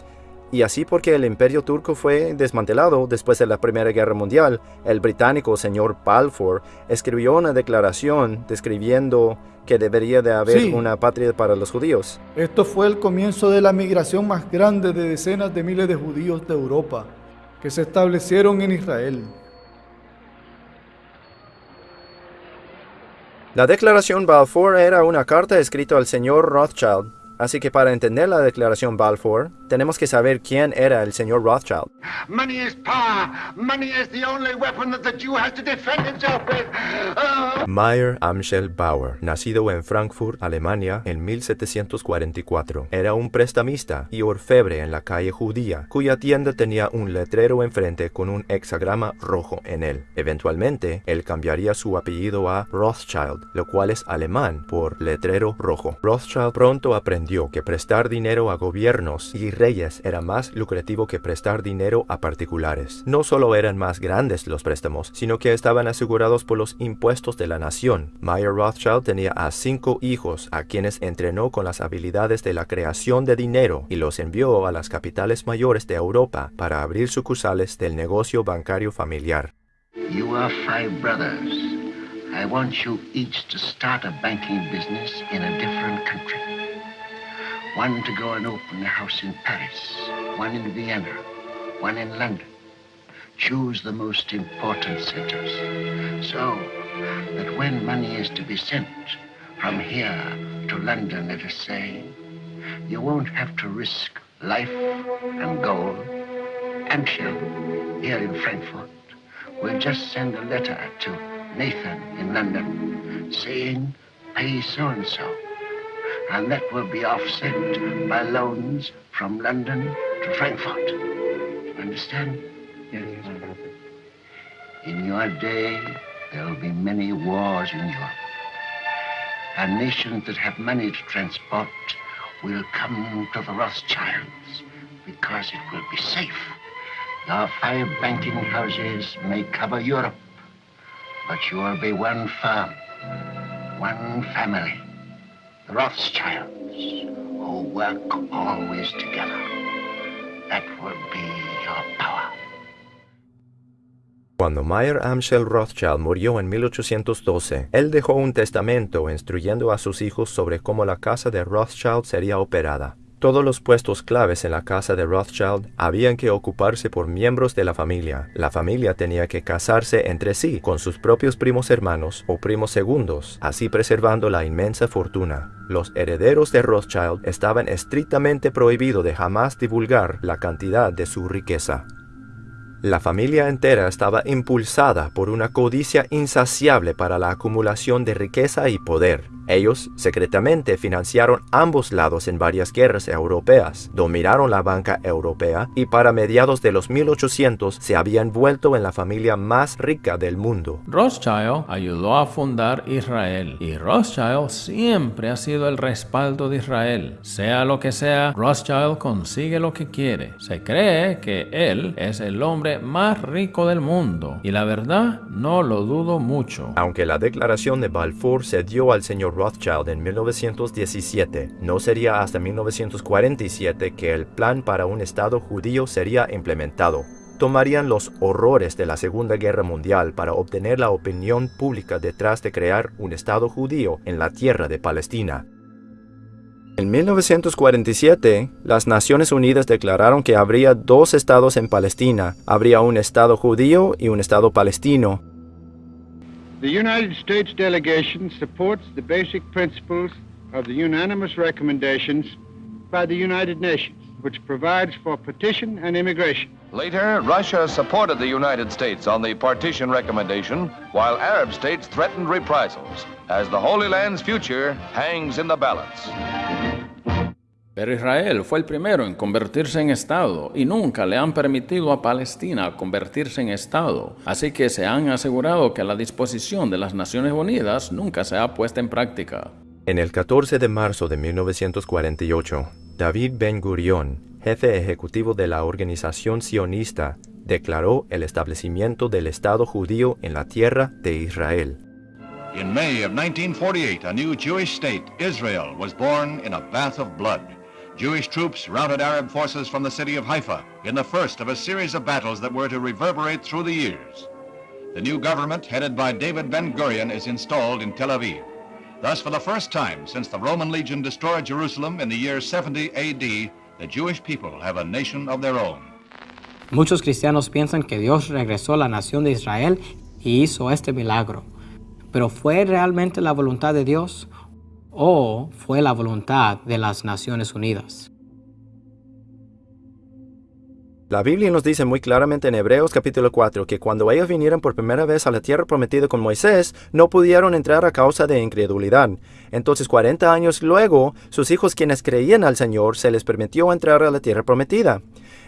Y así porque el imperio turco fue desmantelado después de la Primera Guerra Mundial, el británico señor Balfour escribió una declaración describiendo que debería de haber Sí. una patria para los judíos. Esto fue el comienzo de la migración más grande de decenas de miles de judíos de Europa que se establecieron en Israel. La declaración Balfour era una carta escrita al señor Rothschild, así que para entender la declaración Balfour, tenemos que saber quién era el señor Rothschild. Money is power. Money is the only weapon that the Jew has to defend himself with. Oh. Meyer Amschel Bauer, nacido en Frankfurt, Alemania, en 1744, era un prestamista y orfebre en la calle judía, cuya tienda tenía un letrero enfrente con un hexagrama rojo en él. Eventualmente, él cambiaría su apellido a Rothschild, lo cual es alemán por letrero rojo. Rothschild pronto aprendió que prestar dinero a gobiernos y reyes era más lucrativo que prestar dinero a particulares. No solo eran más grandes los préstamos, sino que estaban asegurados por los impuestos de la nación. Mayer Rothschild tenía a cinco hijos a quienes entrenó con las habilidades de la creación de dinero y los envió a las capitales mayores de Europa para abrir sucursales del negocio bancario familiar. You are five brothers. I want you each to start a banking business in a different country. One to go and open a house in Paris, one in Vienna, one in London. Choose the most important centers so that when money is to be sent from here to London, let us say, you won't have to risk life and gold and shell here in Frankfurt. We'll just send a letter to Nathan in London saying, pay so-and-so. And that will be offset by loans from London to Frankfurt. Understand? Yes. In your day, there will be many wars in Europe. And nations that have money to transport will come to the Rothschilds because it will be safe. Your five banking houses may cover Europe, but you will be one firm, one family, Rothschilds, who work always together. That will be your power. Cuando Mayer Amschel Rothschild murió en 1812, él dejó un testamento instruyendo a sus hijos sobre cómo la casa de Rothschild sería operada. Todos los puestos claves en la casa de Rothschild habían que ocuparse por miembros de la familia. La familia tenía que casarse entre sí con sus propios primos hermanos o primos segundos, así preservando la inmensa fortuna. Los herederos de Rothschild estaban estrictamente prohibidos de jamás divulgar la cantidad de su riqueza. La familia entera estaba impulsada por una codicia insaciable para la acumulación de riqueza y poder. Ellos secretamente financiaron ambos lados en varias guerras europeas, dominaron la banca europea y para mediados de los 1800 se habían vuelto en la familia más rica del mundo. Rothschild ayudó a fundar Israel y Rothschild siempre ha sido el respaldo de Israel. Sea lo que sea, Rothschild consigue lo que quiere. Se cree que él es el hombre más rico del mundo y la verdad no lo dudo mucho. Aunque la declaración de Balfour se dio al señor Rothschild en 1917, no sería hasta 1947 que el plan para un Estado judío sería implementado. Tomarían los horrores de la Segunda Guerra Mundial para obtener la opinión pública detrás de crear un Estado judío en la tierra de Palestina. En 1947, las Naciones Unidas declararon que habría dos estados en Palestina. Habría un estado judío y un estado palestino. The United States delegation supports the basic principles of the unanimous recommendations by the United Nations, which provides for partition and immigration. Later, Russia supported the United States on the partition recommendation, while Arab states threatened reprisals, as the Holy Land's future hangs in the balance. Pero Israel fue el primero en convertirse en Estado y nunca le han permitido a Palestina convertirse en Estado. Así que se han asegurado que la disposición de las Naciones Unidas nunca se ha puesto en práctica. En el 14 de marzo de 1948, David Ben Gurion, jefe ejecutivo de la organización sionista, declaró el establecimiento del Estado judío en la tierra de Israel. In May of 1948, a new Jewish state, Israel, was born in a bath of blood. Jewish troops routed Arab forces from the city of Haifa in the first of a series of battles that were to reverberate through the years. The new government, headed by David Ben Gurion, is installed in Tel Aviv. Thus, for the first time since the Roman legion destroyed Jerusalem in the year 70 AD, the Jewish people have a nation of their own. Muchos cristianos piensan que Dios regresó a la nación de Israel y hizo este milagro. Pero ¿fue realmente la voluntad de Dios o fue la voluntad de las Naciones Unidas? La Biblia nos dice muy claramente en Hebreos capítulo 4 que cuando ellos vinieron por primera vez a la tierra prometida con Moisés, no pudieron entrar a causa de incredulidad. Entonces 40 años luego, sus hijos quienes creían al Señor se les permitió entrar a la tierra prometida.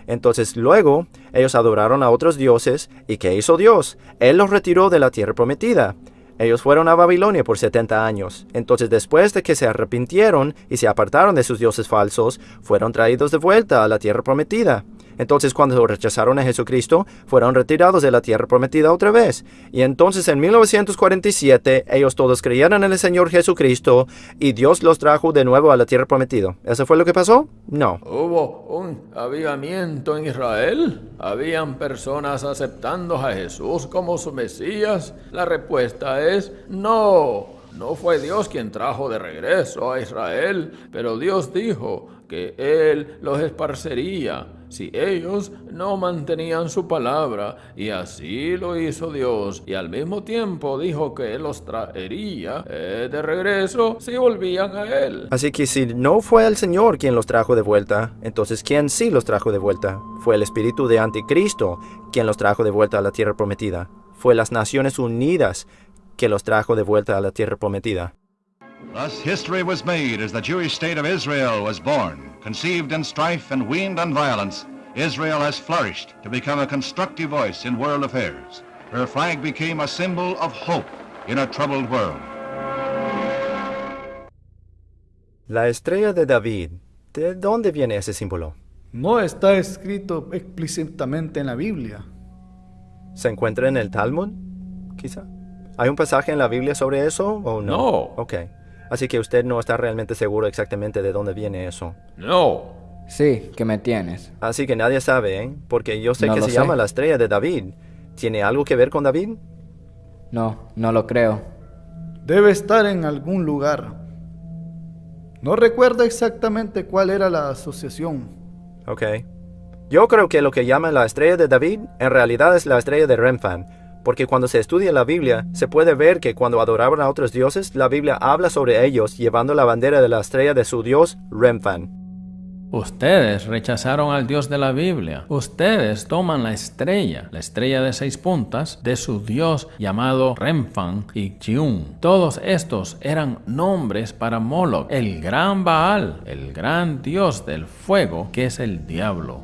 Entonces luego ellos adoraron a otros dioses y ¿qué hizo Dios? Él los retiró de la tierra prometida. Ellos fueron a Babilonia por 70 años. Entonces después de que se arrepintieron y se apartaron de sus dioses falsos, fueron traídos de vuelta a la tierra prometida. Entonces cuando rechazaron a Jesucristo, fueron retirados de la tierra prometida otra vez. Y entonces en 1947 ellos todos creyeron en el Señor Jesucristo y Dios los trajo de nuevo a la tierra prometida. ¿Eso fue lo que pasó? No. ¿Hubo un avivamiento en Israel? ¿Habían personas aceptando a Jesús como su Mesías? La respuesta es no. No fue Dios quien trajo de regreso a Israel, pero Dios dijo que Él los esparcería si ellos no mantenían su palabra, y así lo hizo Dios, y al mismo tiempo dijo que los traería eh, de regreso si volvían a Él. Así que si no fue el Señor quien los trajo de vuelta, entonces ¿quién sí los trajo de vuelta? Fue el espíritu de Anticristo quien los trajo de vuelta a la tierra prometida. Fue las Naciones Unidas que los trajo de vuelta a la tierra prometida. Thus history was made as the Jewish state of Israel was born. Conceived in strife and weaned on violence, Israel has flourished to become a constructive voice in world affairs. Her flag became a symbol of hope in a troubled world. La estrella de David, ¿de dónde viene ese símbolo? No está escrito explícitamente en la Biblia. ¿Se encuentra en el Talmud? Quizá. ¿Hay un pasaje en la Biblia sobre eso o no? No. Ok. Así que usted no está realmente seguro exactamente de dónde viene eso. No. Sí, que me tienes. Así que nadie sabe, ¿eh? Porque yo sé No que se sé. llama la estrella de David. ¿Tiene algo que ver con David? No, no lo creo. Debe estar en algún lugar. No recuerdo exactamente cuál era la asociación. Ok. Yo creo que lo que llaman la estrella de David en realidad es la estrella de Remphan, porque cuando se estudia la Biblia se puede ver que cuando adoraban a otros dioses, la Biblia habla sobre ellos llevando la bandera de la estrella de su dios Remphan. Ustedes rechazaron al Dios de la Biblia. Ustedes toman la estrella, la estrella de seis puntas, de su Dios llamado Remphan y Chiun. Todos estos eran nombres para Moloch, el gran Baal, el gran Dios del fuego, que es el diablo.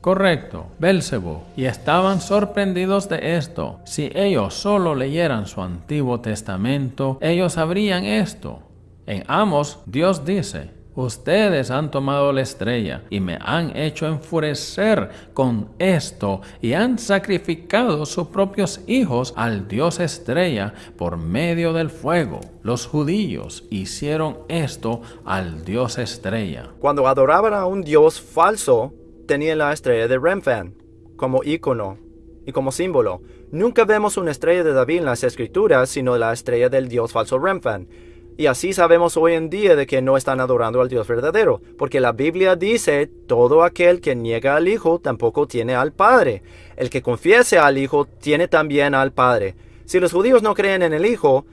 Correcto, Bélzebo. Y estaban sorprendidos de esto. Si ellos solo leyeran su Antiguo Testamento, ellos sabrían esto. En Amos, Dios dice, Ustedes han tomado la estrella y me han hecho enfurecer con esto y han sacrificado sus propios hijos al Dios estrella por medio del fuego. Los judíos hicieron esto al Dios estrella. Cuando adoraban a un dios falso, tenían la estrella de Remphan como ícono y como símbolo. Nunca vemos una estrella de David en las escrituras, sino la estrella del dios falso Remphan. Y así sabemos hoy en día de que no están adorando al Dios verdadero, porque la Biblia dice, todo aquel que niega al Hijo tampoco tiene al Padre. El que confiese al Hijo tiene también al Padre. Si los judíos no creen en el Hijo,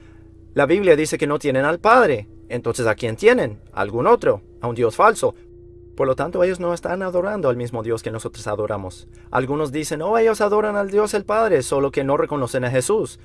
la Biblia dice que no tienen al Padre. Entonces, ¿a quién tienen? ¿A algún otro? ¿A un Dios falso? Por lo tanto, ellos no están adorando al mismo Dios que nosotros adoramos. Algunos dicen, oh, ellos adoran al Dios el Padre, solo que no reconocen a Jesús.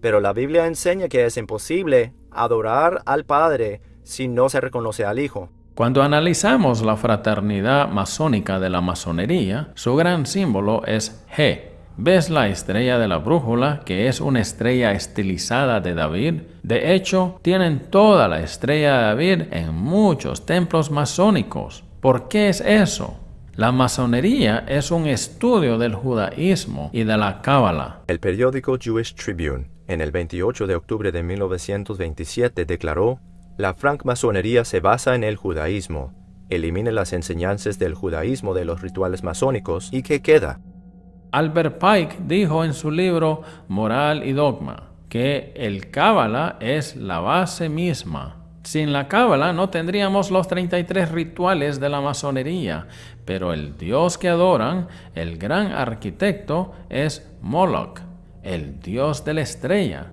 Pero la Biblia enseña que es imposible adorar al Padre si no se reconoce al Hijo. Cuando analizamos la fraternidad masónica de la masonería, su gran símbolo es G. ¿Ves la estrella de la brújula, que es una estrella estilizada de David? De hecho, tienen toda la estrella de David en muchos templos masónicos. ¿Por qué es eso? La masonería es un estudio del judaísmo y de la cábala. El periódico Jewish Tribune, en el 28 de octubre de 1927, declaró, La francmasonería se basa en el judaísmo, elimina las enseñanzas del judaísmo de los rituales masónicos y ¿qué queda? Albert Pike dijo en su libro Moral y Dogma que el cábala es la base misma. Sin la cábala no tendríamos los 33 rituales de la masonería, pero el dios que adoran, el gran arquitecto, es Moloch, el dios de la estrella.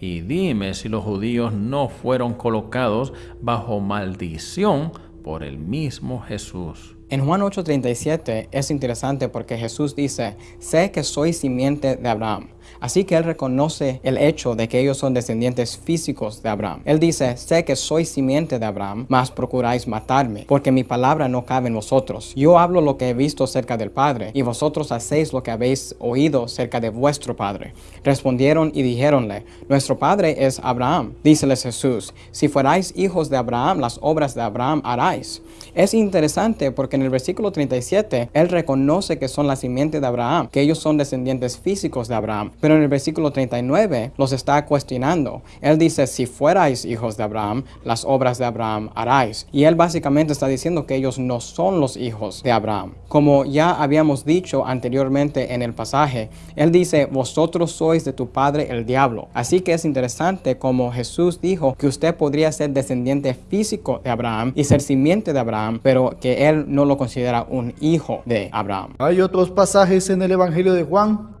Y dime si los judíos no fueron colocados bajo maldición por el mismo Jesús. En Juan 8:37 es interesante porque Jesús dice, sé que soy simiente de Abraham. Así que él reconoce el hecho de que ellos son descendientes físicos de Abraham. Él dice, sé que soy simiente de Abraham, mas procuráis matarme, porque mi palabra no cabe en vosotros. Yo hablo lo que he visto cerca del Padre, y vosotros hacéis lo que habéis oído cerca de vuestro Padre. Respondieron y dijéronle, nuestro Padre es Abraham. Díceles Jesús, si fuerais hijos de Abraham, las obras de Abraham haráis. Es interesante porque en el versículo 37 él reconoce que son la simiente de Abraham, que ellos son descendientes físicos de Abraham, pero en el versículo 39 los está cuestionando. Él dice, si fuerais hijos de Abraham, las obras de Abraham haráis. Y él básicamente está diciendo que ellos no son los hijos de Abraham. Como ya habíamos dicho anteriormente en el pasaje, él dice, vosotros sois de tu padre el diablo. Así que es interesante como Jesús dijo que usted podría ser descendiente físico de Abraham y ser simiente de Abraham, pero que él no lo considera un hijo de Abraham. Hay otros pasajes en el Evangelio de Juan,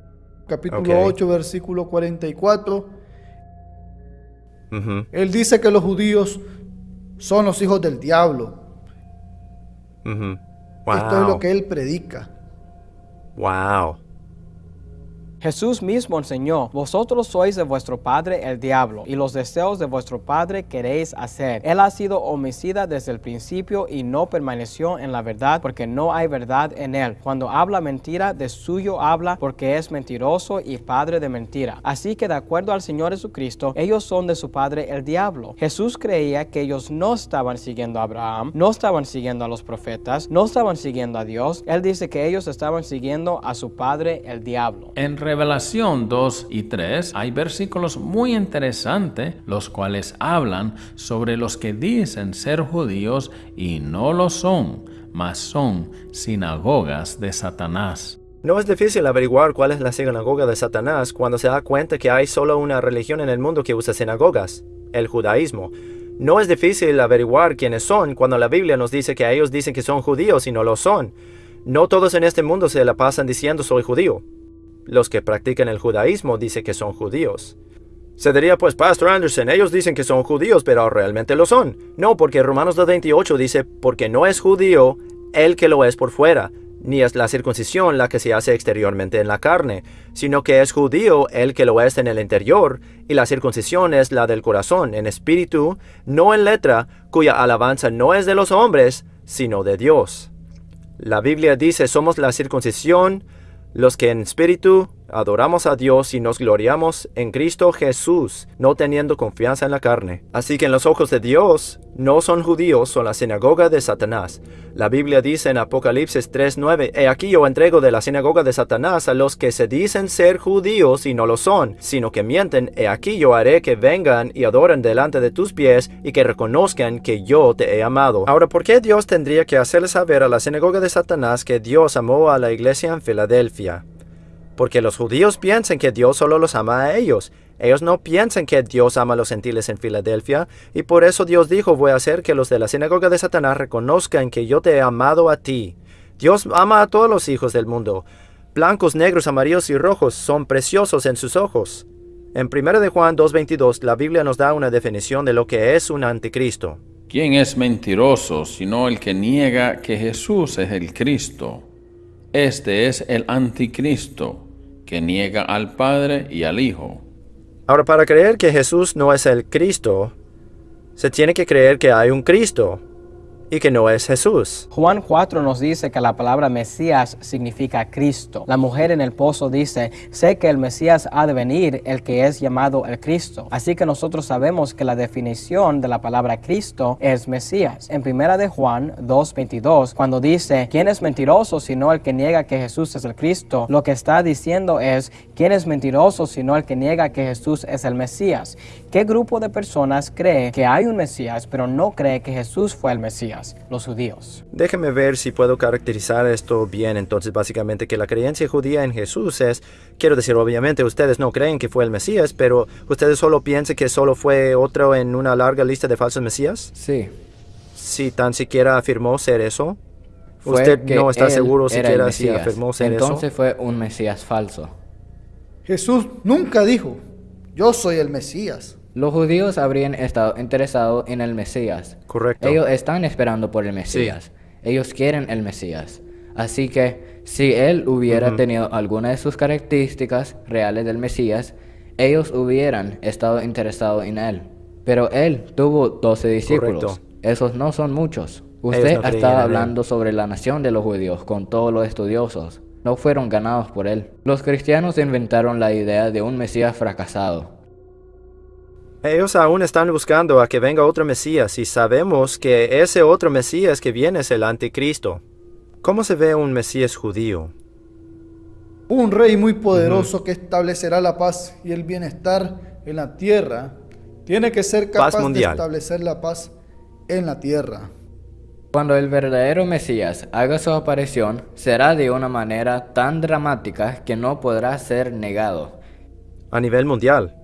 capítulo 8, versículo 44. Él dice que los judíos son los hijos del diablo. Esto es lo que él predica. Wow. Jesús mismo enseñó, vosotros sois de vuestro padre el diablo, y los deseos de vuestro padre queréis hacer. Él ha sido homicida desde el principio y no permaneció en la verdad porque no hay verdad en él. Cuando habla mentira, de suyo habla porque es mentiroso y padre de mentira. Así que de acuerdo al Señor Jesucristo, ellos son de su padre el diablo. Jesús creía que ellos no estaban siguiendo a Abraham, no estaban siguiendo a los profetas, no estaban siguiendo a Dios. Él dice que ellos estaban siguiendo a su padre el diablo. En Revelación 2 y 3 hay versículos muy interesantes, los cuales hablan sobre los que dicen ser judíos y no lo son, mas son sinagogas de Satanás. No es difícil averiguar cuál es la sinagoga de Satanás cuando se da cuenta que hay solo una religión en el mundo que usa sinagogas, el judaísmo. No es difícil averiguar quiénes son cuando la Biblia nos dice que ellos dicen que son judíos y no lo son. No todos en este mundo se la pasan diciendo soy judío. Los que practican el judaísmo dicen que son judíos. Se diría pues, Pastor Anderson, ellos dicen que son judíos, pero realmente lo son. No, porque Romanos 2.28 dice, porque no es judío el que lo es por fuera, ni es la circuncisión la que se hace exteriormente en la carne, sino que es judío el que lo es en el interior, y la circuncisión es la del corazón, en espíritu, no en letra, cuya alabanza no es de los hombres, sino de Dios. La Biblia dice, somos la circuncisión, los que en espíritu adoramos a Dios y nos gloriamos en Cristo Jesús, no teniendo confianza en la carne. Así que en los ojos de Dios, no son judíos, son la sinagoga de Satanás. La Biblia dice en Apocalipsis 3:9, He aquí yo entrego de la sinagoga de Satanás a los que se dicen ser judíos y no lo son, sino que mienten, he aquí yo haré que vengan y adoren delante de tus pies y que reconozcan que yo te he amado. Ahora, ¿por qué Dios tendría que hacerle saber a la sinagoga de Satanás que Dios amó a la iglesia en Filadelfia? Porque los judíos piensan que Dios solo los ama a ellos. Ellos no piensan que Dios ama a los gentiles en Filadelfia, y por eso Dios dijo, voy a hacer que los de la sinagoga de Satanás reconozcan que yo te he amado a ti. Dios ama a todos los hijos del mundo. Blancos, negros, amarillos y rojos son preciosos en sus ojos. En 1 de Juan 2.22 la Biblia nos da una definición de lo que es un anticristo. ¿Quién es mentiroso sino el que niega que Jesús es el Cristo? Este es el anticristo, que niega al Padre y al Hijo. Ahora, para creer que Jesús no es el Cristo, se tiene que creer que hay un Cristo y que no es Jesús. Juan 4 nos dice que la palabra Mesías significa Cristo. La mujer en el pozo dice, sé que el Mesías ha de venir, el que es llamado el Cristo. Así que nosotros sabemos que la definición de la palabra Cristo es Mesías. En primera de Juan 2.22, cuando dice, ¿quién es mentiroso sino el que niega que Jesús es el Cristo? Lo que está diciendo es, ¿quién es mentiroso sino el que niega que Jesús es el Mesías? ¿Qué grupo de personas cree que hay un Mesías pero no cree que Jesús fue el Mesías? los judíos. Déjeme ver si puedo caracterizar esto bien. Entonces, básicamente que la creencia judía en Jesús es, quiero decir, obviamente ustedes no creen que fue el Mesías, pero ustedes solo piensan que solo fue otro en una larga lista de falsos Mesías. Sí. Si tan siquiera afirmó ser eso. Usted no está seguro siquiera si afirmó ser eso. Entonces fue un Mesías falso. Jesús nunca dijo, yo soy el Mesías. Los judíos habrían estado interesados en el Mesías. Correcto. Ellos están esperando por el Mesías. Ellos quieren el Mesías. Así que Si él hubiera tenido alguna de sus características reales del Mesías, ellos hubieran estado interesados en él. Pero él tuvo 12 discípulos. Correcto. Esos no son muchos. Usted no en él. hablando sobre la nación de los judíos con todos los estudiosos. No fueron ganados por él. Los cristianos inventaron la idea de un Mesías fracasado. Ellos aún están buscando a que venga otro Mesías y sabemos que ese otro Mesías que viene es el anticristo. ¿Cómo se ve un Mesías judío? Un rey muy poderoso que establecerá la paz y el bienestar en la tierra tiene que ser Paz capaz de mundial. establecer la paz en la tierra. Cuando el verdadero Mesías haga su aparición, será de una manera tan dramática que no podrá ser negado. A nivel mundial.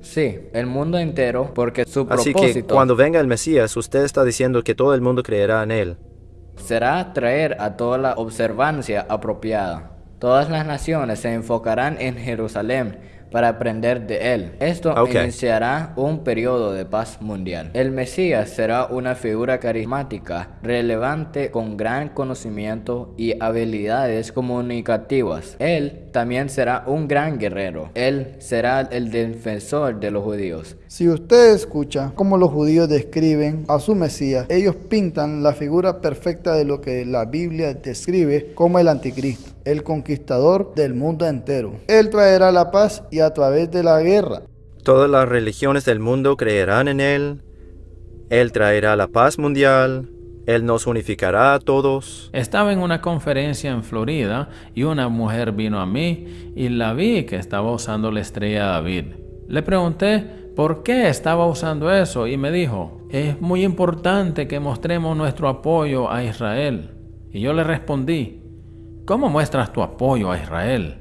Sí, el mundo entero, porque su Así que propósito cuando venga el Mesías, usted está diciendo que todo el mundo creerá en él. será traer a toda la observancia apropiada. Todas las naciones se enfocarán en Jerusalén para aprender de él. Esto Ok. iniciará un periodo de paz mundial. El Mesías será una figura carismática, relevante con gran conocimiento y habilidades comunicativas. Él también será un gran guerrero. Él será el defensor de los judíos. Si usted escucha cómo los judíos describen a su Mesías, ellos pintan la figura perfecta de lo que la Biblia describe como el anticristo, el conquistador del mundo entero. Él traerá la paz y a través de la guerra. Todas las religiones del mundo creerán en él. Él traerá la paz mundial. Él nos unificará a todos. Estaba en una conferencia en Florida y una mujer vino a mí y la vi que estaba usando la estrella David. Le pregunté por qué estaba usando eso y me dijo, es muy importante que mostremos nuestro apoyo a Israel. Y yo le respondí, ¿cómo muestras tu apoyo a Israel?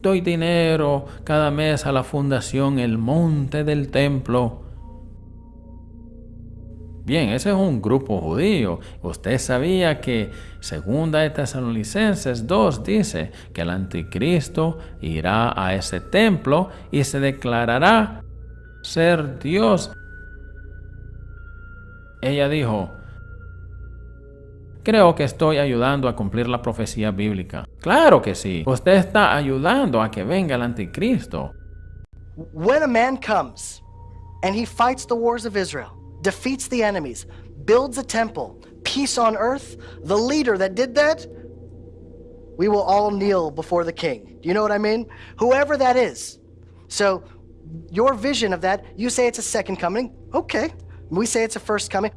Doy dinero cada mes a la fundación El Monte del Templo. Bien, ese es un grupo judío. Usted sabía que segunda de Tesalonicenses 2 dice que el anticristo irá a ese templo y se declarará ser Dios. Ella dijo, creo que estoy ayudando a cumplir la profecía bíblica. Claro que sí. Usted está ayudando a que venga el anticristo. When a man comes and he fights the wars of Israel, defeats the enemies, builds a temple, peace on earth, the leader that did that, we will all kneel before the king. Do you know what I mean? Whoever that is. So, your vision of that, you say it's a second coming. Okay. We say it's a first coming.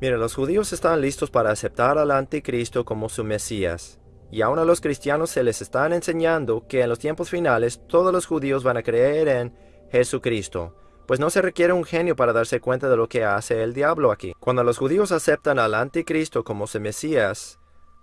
Mira, los judíos están listos para aceptar al anticristo como su Mesías. Y aún a los cristianos se les están enseñando que en los tiempos finales todos los judíos van a creer en Jesucristo. Pues no se requiere un genio para darse cuenta de lo que hace el diablo aquí. Cuando los judíos aceptan al anticristo como su Mesías,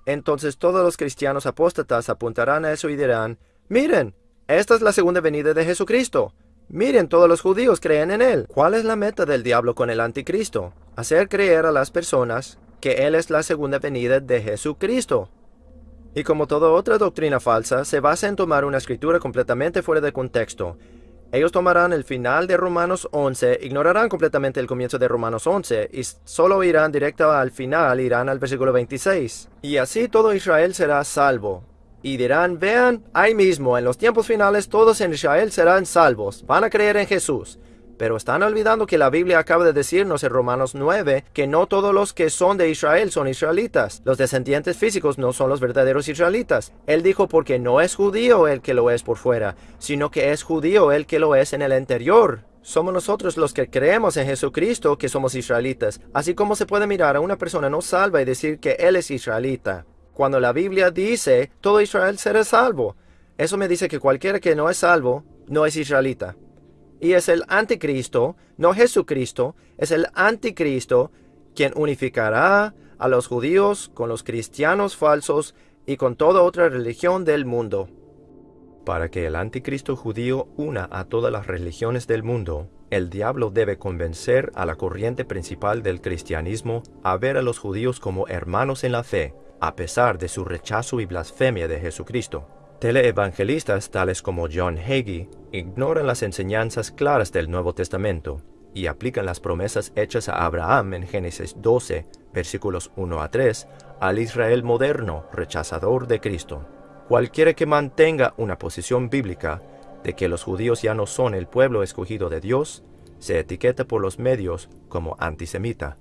entonces todos los cristianos apóstatas apuntarán a eso y dirán, miren, esta es la segunda venida de Jesucristo. Miren, todos los judíos creen en él. ¿Cuál es la meta del diablo con el anticristo? Hacer creer a las personas que él es la segunda venida de Jesucristo. Y como toda otra doctrina falsa, se basa en tomar una escritura completamente fuera de contexto. Ellos tomarán el final de Romanos 11, ignorarán completamente el comienzo de Romanos 11 y solo irán directo al final, irán al versículo 26. Y así todo Israel será salvo. Y dirán, vean, ahí mismo, en los tiempos finales todos en Israel serán salvos, van a creer en Jesús. Pero están olvidando que la Biblia acaba de decirnos en Romanos 9 que no todos los que son de Israel son israelitas. Los descendientes físicos no son los verdaderos israelitas. Él dijo porque no es judío el que lo es por fuera, sino que es judío el que lo es en el interior. Somos nosotros los que creemos en Jesucristo que somos israelitas, así como se puede mirar a una persona no salva y decir que él es israelita. Cuando la Biblia dice todo Israel será salvo, eso me dice que cualquiera que no es salvo no es israelita. Y es el anticristo, no Jesucristo, es el anticristo quien unificará a los judíos con los cristianos falsos y con toda otra religión del mundo. Para que el anticristo judío una a todas las religiones del mundo, el diablo debe convencer a la corriente principal del cristianismo a ver a los judíos como hermanos en la fe, a pesar de su rechazo y blasfemia de Jesucristo. Teleevangelistas tales como John Hagee ignoran las enseñanzas claras del Nuevo Testamento y aplican las promesas hechas a Abraham en Génesis 12, versículos 1 a 3, al Israel moderno rechazador de Cristo. Cualquiera que mantenga una posición bíblica de que los judíos ya no son el pueblo escogido de Dios, se etiqueta por los medios como antisemita.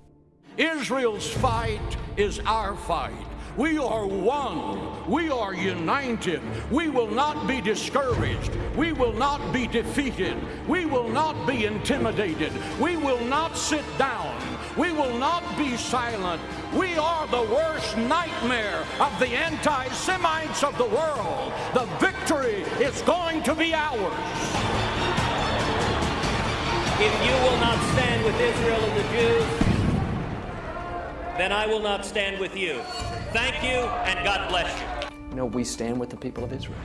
Israel's fight is our fight. We are one. We are united. We will not be discouraged. We will not be defeated. We will not be intimidated. We will not sit down. We will not be silent. We are the worst nightmare of the anti Semites of the world. The victory is going to be ours. If you will not stand with Israel and the Jews, then I will not stand with you. Thank you, and God bless you. you No, we stand with the people of Israel.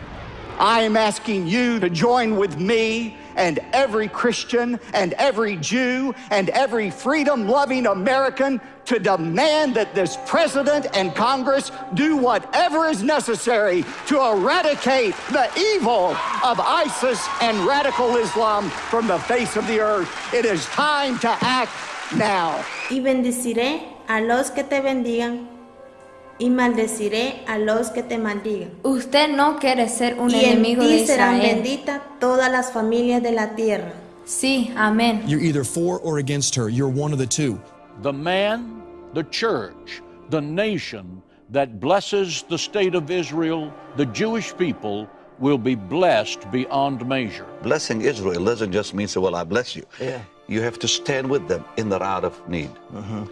I am asking you to join with me and every Christian and every Jew and every freedom loving American to demand that this president and Congress do whatever is necessary to eradicate the evil of ISIS and radical Islam from the face of the earth. It is time to act now. Y bendeciré a los que te bendigan y maldeciré a los que te maldigan. Usted no quiere ser un y enemigo en ti de serán Israel. benditas todas las familias de la tierra. Sí, amén. You're either for or against her. You're one of the two. The man, the church, the nation that blesses the state of Israel, the Jewish people, will be blessed beyond measure. Blessing Israel doesn't just mean say, well, I bless you. Yeah. You have to stand with them in their hour of need. Uh-huh.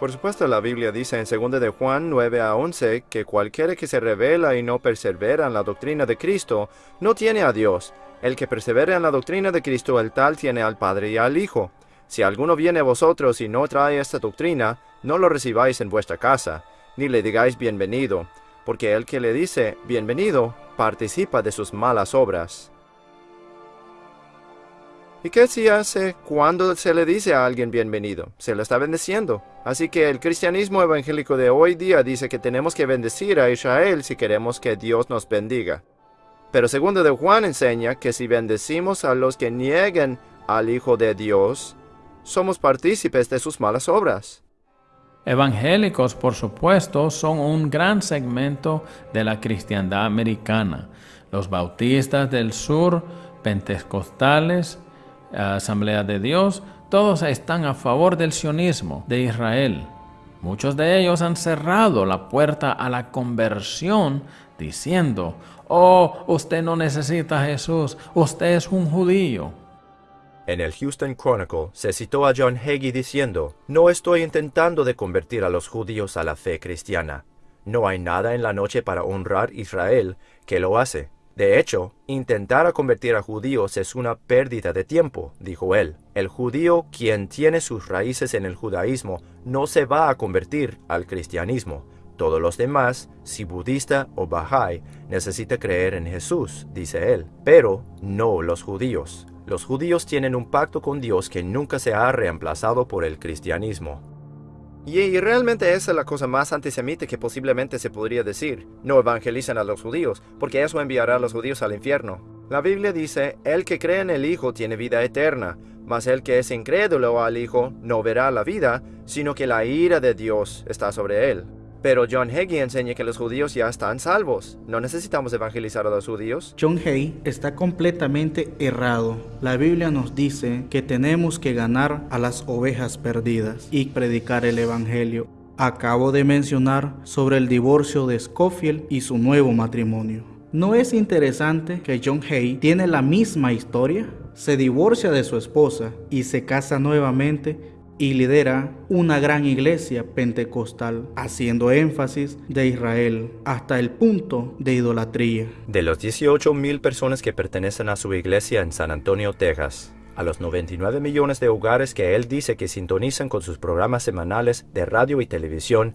Por supuesto, la Biblia dice en 2 de Juan 9 a 11 que cualquiera que se revela y no persevera en la doctrina de Cristo no tiene a Dios. El que persevera en la doctrina de Cristo, el tal tiene al Padre y al Hijo. Si alguno viene a vosotros y no trae esta doctrina, no lo recibáis en vuestra casa, ni le digáis bienvenido, porque el que le dice bienvenido participa de sus malas obras. ¿Y qué se hace cuando se le dice a alguien bienvenido? Se le está bendeciendo. Así que el cristianismo evangélico de hoy día dice que tenemos que bendecir a Israel si queremos que Dios nos bendiga. Pero segundo de Juan enseña que si bendecimos a los que nieguen al Hijo de Dios, somos partícipes de sus malas obras. Evangélicos, por supuesto, son un gran segmento de la cristiandad americana. Los bautistas del sur, pentecostales, Asamblea de Dios, todos están a favor del sionismo de Israel. Muchos de ellos han cerrado la puerta a la conversión diciendo, oh, usted no necesita a Jesús, usted es un judío. En el Houston Chronicle se citó a John Hagee diciendo, No estoy intentando de convertir a los judíos a la fe cristiana. No hay nada en la noche para honrar Israel que lo hace. De hecho, intentar a convertir a judíos es una pérdida de tiempo, dijo él. El judío, quien tiene sus raíces en el judaísmo, no se va a convertir al cristianismo. Todos los demás, si budista o bahai, necesita creer en Jesús, dice él, pero no los judíos. Los judíos tienen un pacto con Dios que nunca se ha reemplazado por el cristianismo. Y, realmente esa es la cosa más antisemita que posiblemente se podría decir. No evangelizan a los judíos, porque eso enviará a los judíos al infierno. La Biblia dice, el que cree en el Hijo tiene vida eterna, mas el que es incrédulo al Hijo no verá la vida, sino que la ira de Dios está sobre él. Pero John Hagee enseña que los judíos ya están salvos. No necesitamos evangelizar a los judíos. John Hay está completamente errado. La Biblia nos dice que tenemos que ganar a las ovejas perdidas y predicar el Evangelio. Acabo de mencionar sobre el divorcio de Scofield y su nuevo matrimonio. ¿No es interesante que John Hay tiene la misma historia? Se divorcia de su esposa y se casa nuevamente y lidera una gran iglesia pentecostal, haciendo énfasis de Israel hasta el punto de idolatría. De los 18 mil personas que pertenecen a su iglesia en San Antonio, Texas, a los 99 millones de hogares que él dice que sintonizan con sus programas semanales de radio y televisión,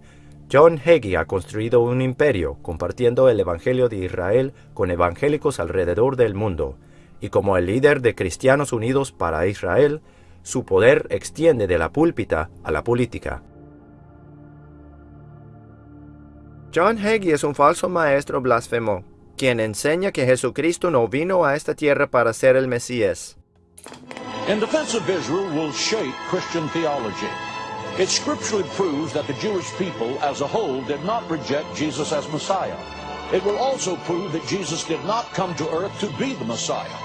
John Hagee ha construido un imperio compartiendo el Evangelio de Israel con evangélicos alrededor del mundo, y como el líder de Cristianos Unidos para Israel, su poder extiende de la púlpita a la política. John Hagee es un falso maestro blasfemo, quien enseña que Jesucristo no vino a esta tierra para ser el Mesías. In Defense of Israel will shape Christian theology. It scripturally proves that the Jewish people as a whole did not reject Jesus as Messiah. It will also prove that Jesus did not come to earth to be the Messiah.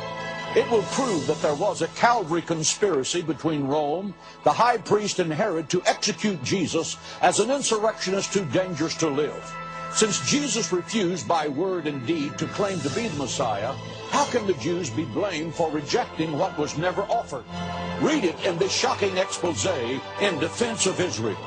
It will prove that there was a Calvary conspiracy between Rome, the high priest, and Herod to execute Jesus as an insurrectionist too dangerous to live. Since Jesus refused by word and deed to claim to be the Messiah, how can the Jews be blamed for rejecting what was never offered? Read it in this shocking expose in defense of Israel.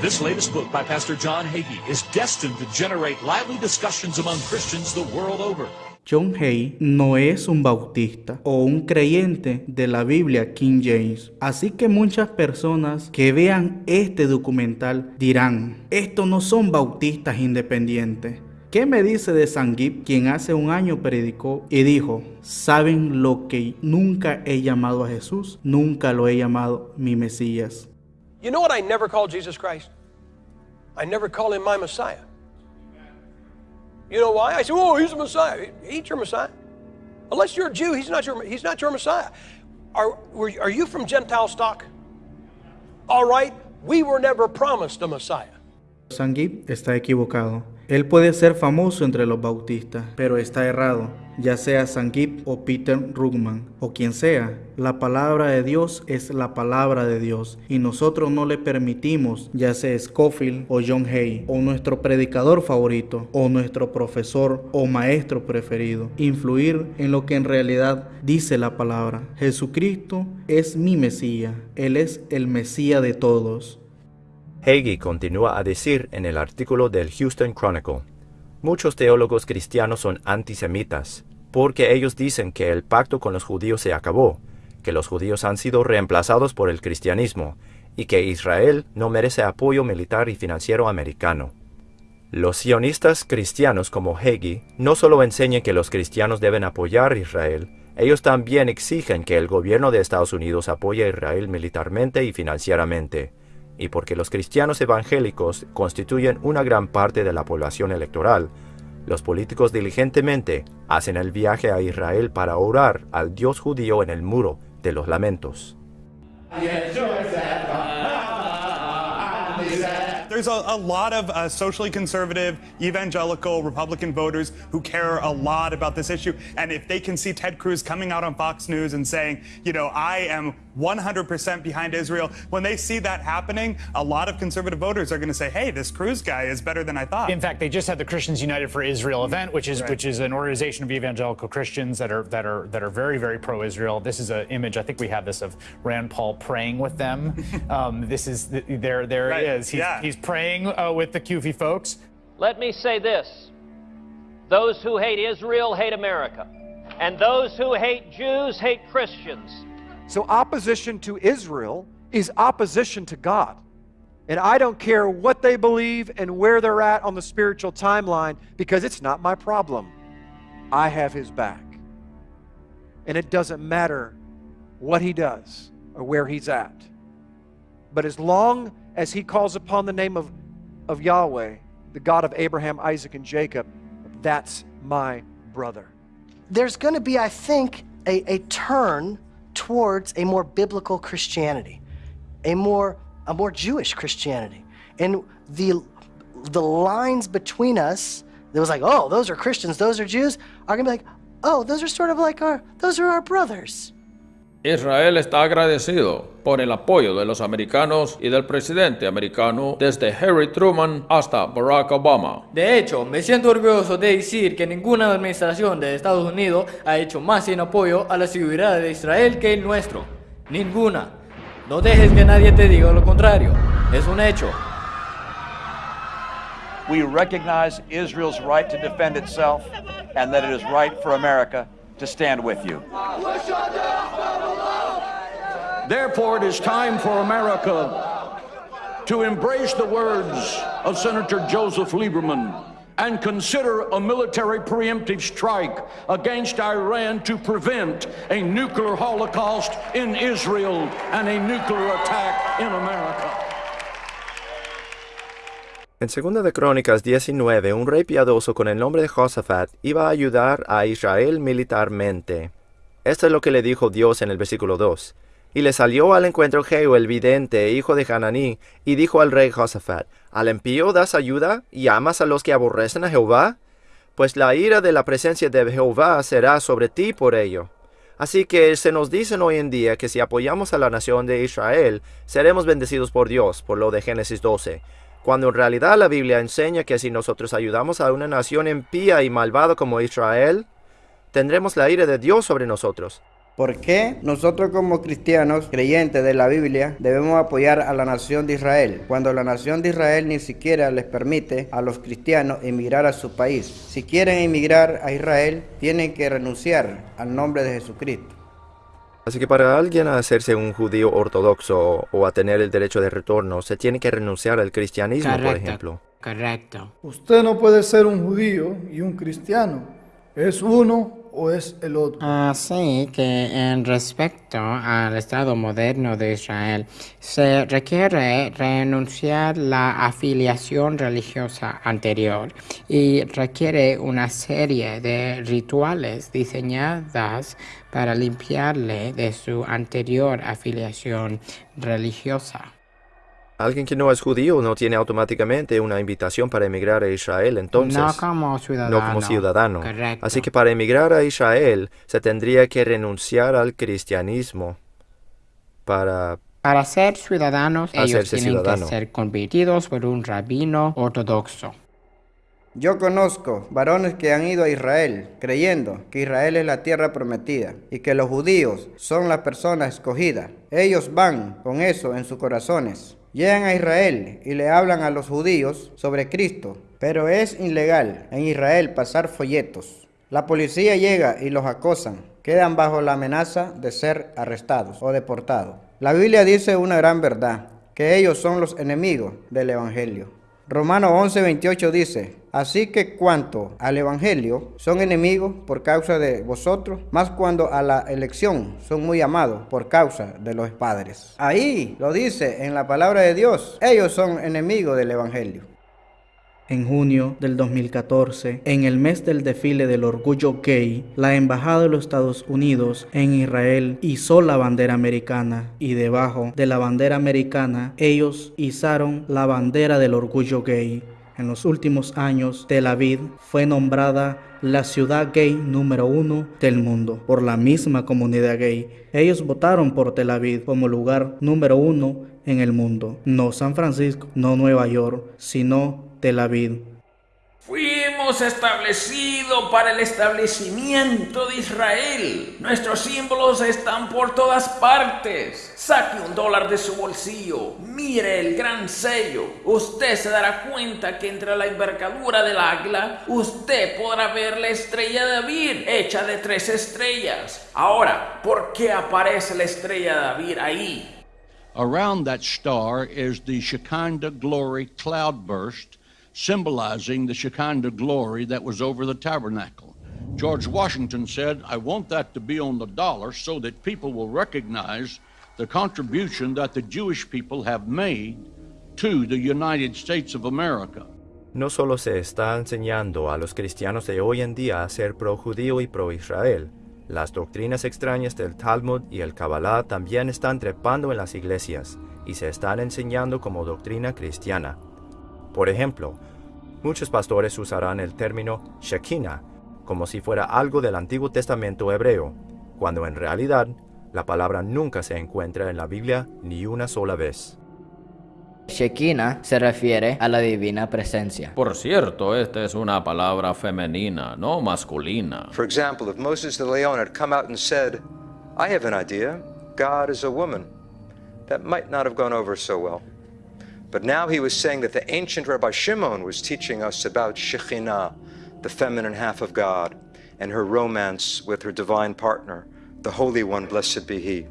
This latest book by Pastor John Hagee is destined to generate lively discussions among Christians the world over. John Hay no es un bautista o un creyente de la Biblia King James. Así que muchas personas que vean este documental dirán, estos no son bautistas independientes. ¿Qué me dice de Sangip, quien hace un año predicó y dijo, ¿saben lo que nunca he llamado a Jesús? Nunca lo he llamado mi Mesías. You know what I never call Jesus Christ? I never call him my Messiah. You know why? I say, oh, he's a Messiah. He ain't your Messiah. Unless you're a Jew, he's not your, he's not your Messiah. Are, were, are you from Gentile stock? All right, we were never promised a Messiah. Sangip está equivocado. Él puede ser famoso entre los bautistas, pero está errado. Ya sea Sangip o Peter Rugman o quien sea, la palabra de Dios es la palabra de Dios y nosotros no le permitimos, ya sea Scofield o John Hay o nuestro predicador favorito o nuestro profesor o maestro preferido, influir en lo que en realidad dice la palabra. Jesucristo es mi Mesías, Él es el Mesías de todos. Hagee continúa a decir en el artículo del Houston Chronicle, muchos teólogos cristianos son antisemitas, porque ellos dicen que el pacto con los judíos se acabó, que los judíos han sido reemplazados por el cristianismo, y que Israel no merece apoyo militar y financiero americano. Los sionistas cristianos como Hagee no solo enseñan que los cristianos deben apoyar a Israel, ellos también exigen que el gobierno de Estados Unidos apoye a Israel militarmente y financieramente y porque los cristianos evangélicos constituyen una gran parte de la población electoral, los políticos diligentemente hacen el viaje a Israel para orar al Dios judío en el muro de los lamentos. There's a, a lot of uh, socially conservative, evangelical, Republican voters who care a lot about this issue. And if they can see Ted Cruz coming out on Fox News and saying, you know, I am 100% behind Israel, when they see that happening, a lot of conservative voters are going to say, hey, this Cruz guy is better than I thought. In fact, they just had the Christians United for Israel event, which is Right. which is an organization of evangelical Christians that are that are that are very very pro-Israel. This is an image. I think we have this of Rand Paul praying with them. um, this is there. There Right. it is. He's, Yeah. he's praying uh, with the Kufi folks. Let me say this those who hate Israel hate America, and those who hate Jews hate Christians. So opposition to Israel is opposition to God. And I don't care what they believe and where they're at on the spiritual timeline because it's not my problem. I have his back. And it doesn't matter what he does or where he's at. But as long as he calls upon the name of, of Yahweh, the God of Abraham, Isaac, and Jacob, that's my brother. There's going to be, I think, a, a turn towards a more biblical Christianity, a more a more Jewish Christianity, and the the lines between us. That was like, oh, those are Christians, those are Jews, are going to be like, oh, those are sort of like our, those are our brothers. Israel está agradecido por el apoyo de los americanos y del presidente americano desde Harry Truman hasta Barack Obama. De hecho, me siento orgulloso de decir que ninguna administración de Estados Unidos ha hecho más en apoyo a la seguridad de Israel que el nuestro. Ninguna. No dejes que nadie te diga lo contrario. Es un hecho. We recognize Israel's right to defend itself and that it is right for America to stand with you. Therefore, it is time for America to embrace the words of Senator Joseph Lieberman and consider a military preemptive strike against Iran to prevent a nuclear holocaust in Israel and a nuclear attack in America. En 2 de Crónicas 19, un rey piadoso con el nombre de Josafat iba a ayudar a Israel militarmente. Esto es lo que le dijo Dios en el versículo 2. Y le salió al encuentro Jehu el vidente, hijo de Hananí, y dijo al rey Josafat, ¿Al impío das ayuda y amas a los que aborrecen a Jehová? Pues la ira de la presencia de Jehová será sobre ti por ello. Así que se nos dicen hoy en día que si apoyamos a la nación de Israel, seremos bendecidos por Dios, por lo de Génesis 12, cuando en realidad la Biblia enseña que si nosotros ayudamos a una nación impía y malvada como Israel, tendremos la ira de Dios sobre nosotros. ¿Por qué nosotros como cristianos creyentes de la Biblia debemos apoyar a la nación de Israel cuando la nación de Israel ni siquiera les permite a los cristianos emigrar a su país? Si quieren emigrar a Israel, tienen que renunciar al nombre de Jesucristo. Así que para alguien hacerse un judío ortodoxo o a tener el derecho de retorno, se tiene que renunciar al cristianismo, por Correcto. ejemplo. Correcto. Usted no puede ser un judío y un cristiano. Es uno Así que en respecto al Estado moderno de Israel, se requiere renunciar la afiliación religiosa anterior y requiere una serie de rituales diseñadas para limpiarle de su anterior afiliación religiosa. Alguien que no es judío no tiene automáticamente una invitación para emigrar a Israel, entonces. No como ciudadano. No como ciudadano. Correcto. Así que para emigrar a Israel se tendría que renunciar al cristianismo para... Para ser ciudadanos, ellos tienen ciudadano. que ser convertidos por un rabino ortodoxo. Yo conozco varones que han ido a Israel creyendo que Israel es la tierra prometida y que los judíos son las personas escogidas. Ellos van con eso en sus corazones. Llegan a Israel y le hablan a los judíos sobre Cristo, pero es ilegal en Israel pasar folletos. La policía llega y los acosan. Quedan bajo la amenaza de ser arrestados o deportados. La Biblia dice una gran verdad, que ellos son los enemigos del Evangelio. Romano 11:28 dice, así que cuanto al Evangelio son enemigos por causa de vosotros, más cuando a la elección son muy amados por causa de los padres. Ahí lo dice en la palabra de Dios, ellos son enemigos del Evangelio. En junio del 2014, en el mes del desfile del orgullo gay, la Embajada de los Estados Unidos en Israel izó la bandera americana y debajo de la bandera americana ellos izaron la bandera del orgullo gay. En los últimos años, Tel Aviv fue nombrada la ciudad gay número uno del mundo por la misma comunidad gay. Ellos votaron por Tel Aviv como lugar número uno en el mundo. No San Francisco, no Nueva York, sino Tel Aviv. Fuimos establecidos para el establecimiento de Israel. Nuestros símbolos están por todas partes. Saque un dólar de su bolsillo. Mire el gran sello. Usted se dará cuenta que entre la envergadura del águila, usted podrá ver la estrella de David, hecha de tres estrellas. Ahora, ¿por qué aparece la estrella de David ahí? Around that star is the Shekinah glory cloudburst, symbolizing the Shekinah glory that was over the tabernacle. George Washington said, I want that to be on the dollar so that people will recognize the contribution that the Jewish people have made to the United States of America. No solo se está enseñando a los cristianos de hoy en día a ser pro-judío y pro-Israel, las doctrinas extrañas del Talmud y el Kabbalah también están trepando en las iglesias y se están enseñando como doctrina cristiana. Por ejemplo, muchos pastores usarán el término Shekinah como si fuera algo del Antiguo Testamento hebreo, cuando en realidad la palabra nunca se encuentra en la Biblia ni una sola vez. Shekinah se refiere a la divina presencia. Por cierto, esta es una palabra femenina, no masculina. For example, if Moses de Leon had come out and said, I have an idea, God is a woman, that might not have gone over so well. But now he was saying that the ancient Rabbi Shimon was teaching us about Shekhinah, the feminine half of God, and her romance with her divine partner, the Holy One, blessed be He.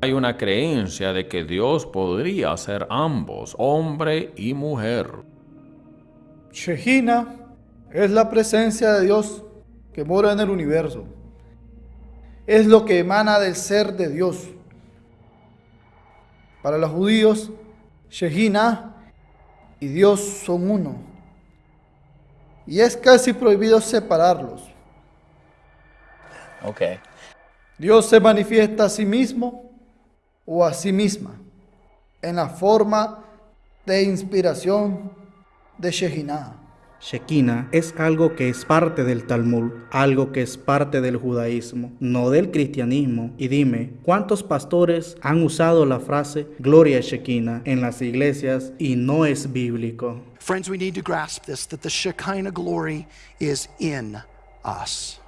Hay una creencia de que Dios podría ser ambos, hombre y mujer. Shejina es la presencia de Dios que mora en el universo. Es lo que emana del ser de Dios. Para los judíos, Shejina y Dios son uno. Y es casi prohibido separarlos. Ok. Dios se manifiesta a sí mismo o a sí misma en la forma de inspiración de Shekinah. Shekinah es algo que es parte del Talmud, algo que es parte del judaísmo, no del cristianismo. Y dime, ¿cuántos pastores han usado la frase Gloria Shekinah en las iglesias y no es bíblico? Friends, we need to grasp this that the Shekinah glory is in us.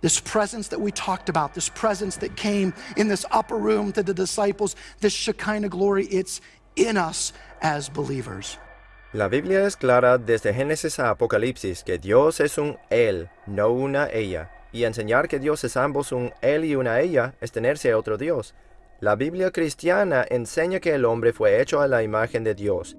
This presence that we talked about, this presence that came in this upper room to the disciples, this Shekinah glory, it's in us as believers. La Biblia es clara desde Génesis a Apocalipsis que Dios es un Él, no una ella. Y enseñar que Dios es ambos un Él y una ella es tenerse a otro Dios. La Biblia cristiana enseña que el hombre fue hecho a la imagen de Dios.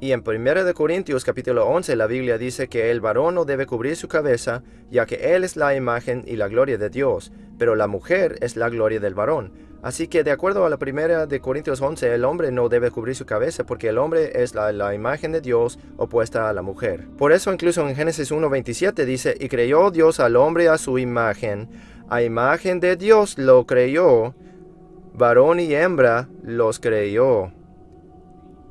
Y en 1 Corintios capítulo 11 la Biblia dice que el varón no debe cubrir su cabeza, ya que él es la imagen y la gloria de Dios, pero la mujer es la gloria del varón. Así que de acuerdo a la primera de Corintios 11, el hombre no debe cubrir su cabeza porque el hombre es la, la imagen de Dios opuesta a la mujer. Por eso incluso en Génesis 1.27 dice, y creyó Dios al hombre a su imagen, a imagen de Dios lo creyó, varón y hembra los creyó.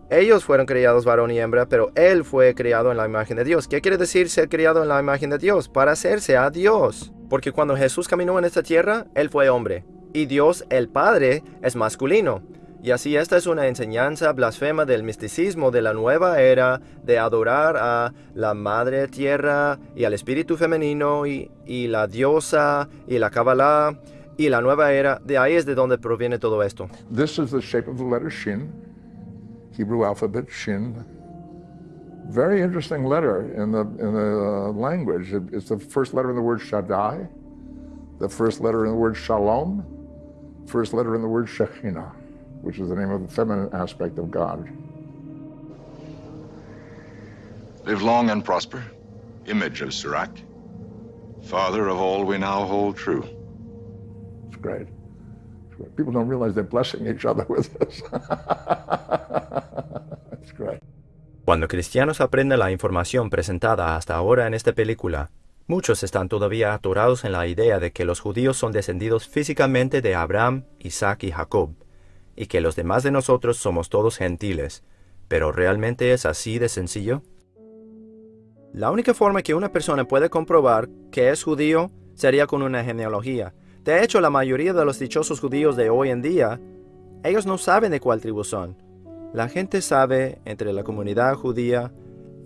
Ellos fueron criados varón y hembra, pero él fue criado en la imagen de Dios. ¿Qué quiere decir ser criado en la imagen de Dios? Para hacerse a Dios. Porque cuando Jesús caminó en esta tierra, él fue hombre y Dios el Padre es masculino. Y así esta es una enseñanza blasfema del misticismo de la nueva era de adorar a la madre tierra y al espíritu femenino y, la diosa y la Kabbalah y la nueva era. De ahí es de donde proviene todo esto. This is the shape of the letter Shin, Hebrew alphabet Shin. Very interesting letter in the, in the uh, language. It, it's the first letter in the word Shaddai, the first letter in the word Shalom, first letter in the word Shekhinah, which is the name of the feminine aspect of God. Live long and prosper, image of Sirach, father of all we now hold true. It's great. It's great. People don't realize they're blessing each other with this. It's great. Cuando cristianos aprenden la información presentada hasta ahora en esta película, Muchos están todavía atorados en la idea de que los judíos son descendidos físicamente de Abraham, Isaac y Jacob, y que los demás de nosotros somos todos gentiles. ¿Pero realmente es así de sencillo? La única forma que una persona puede comprobar que es judío sería con una genealogía. De hecho, la mayoría de los dichosos judíos de hoy en día, ellos no saben de cuál tribu son. La gente sabe entre la comunidad judía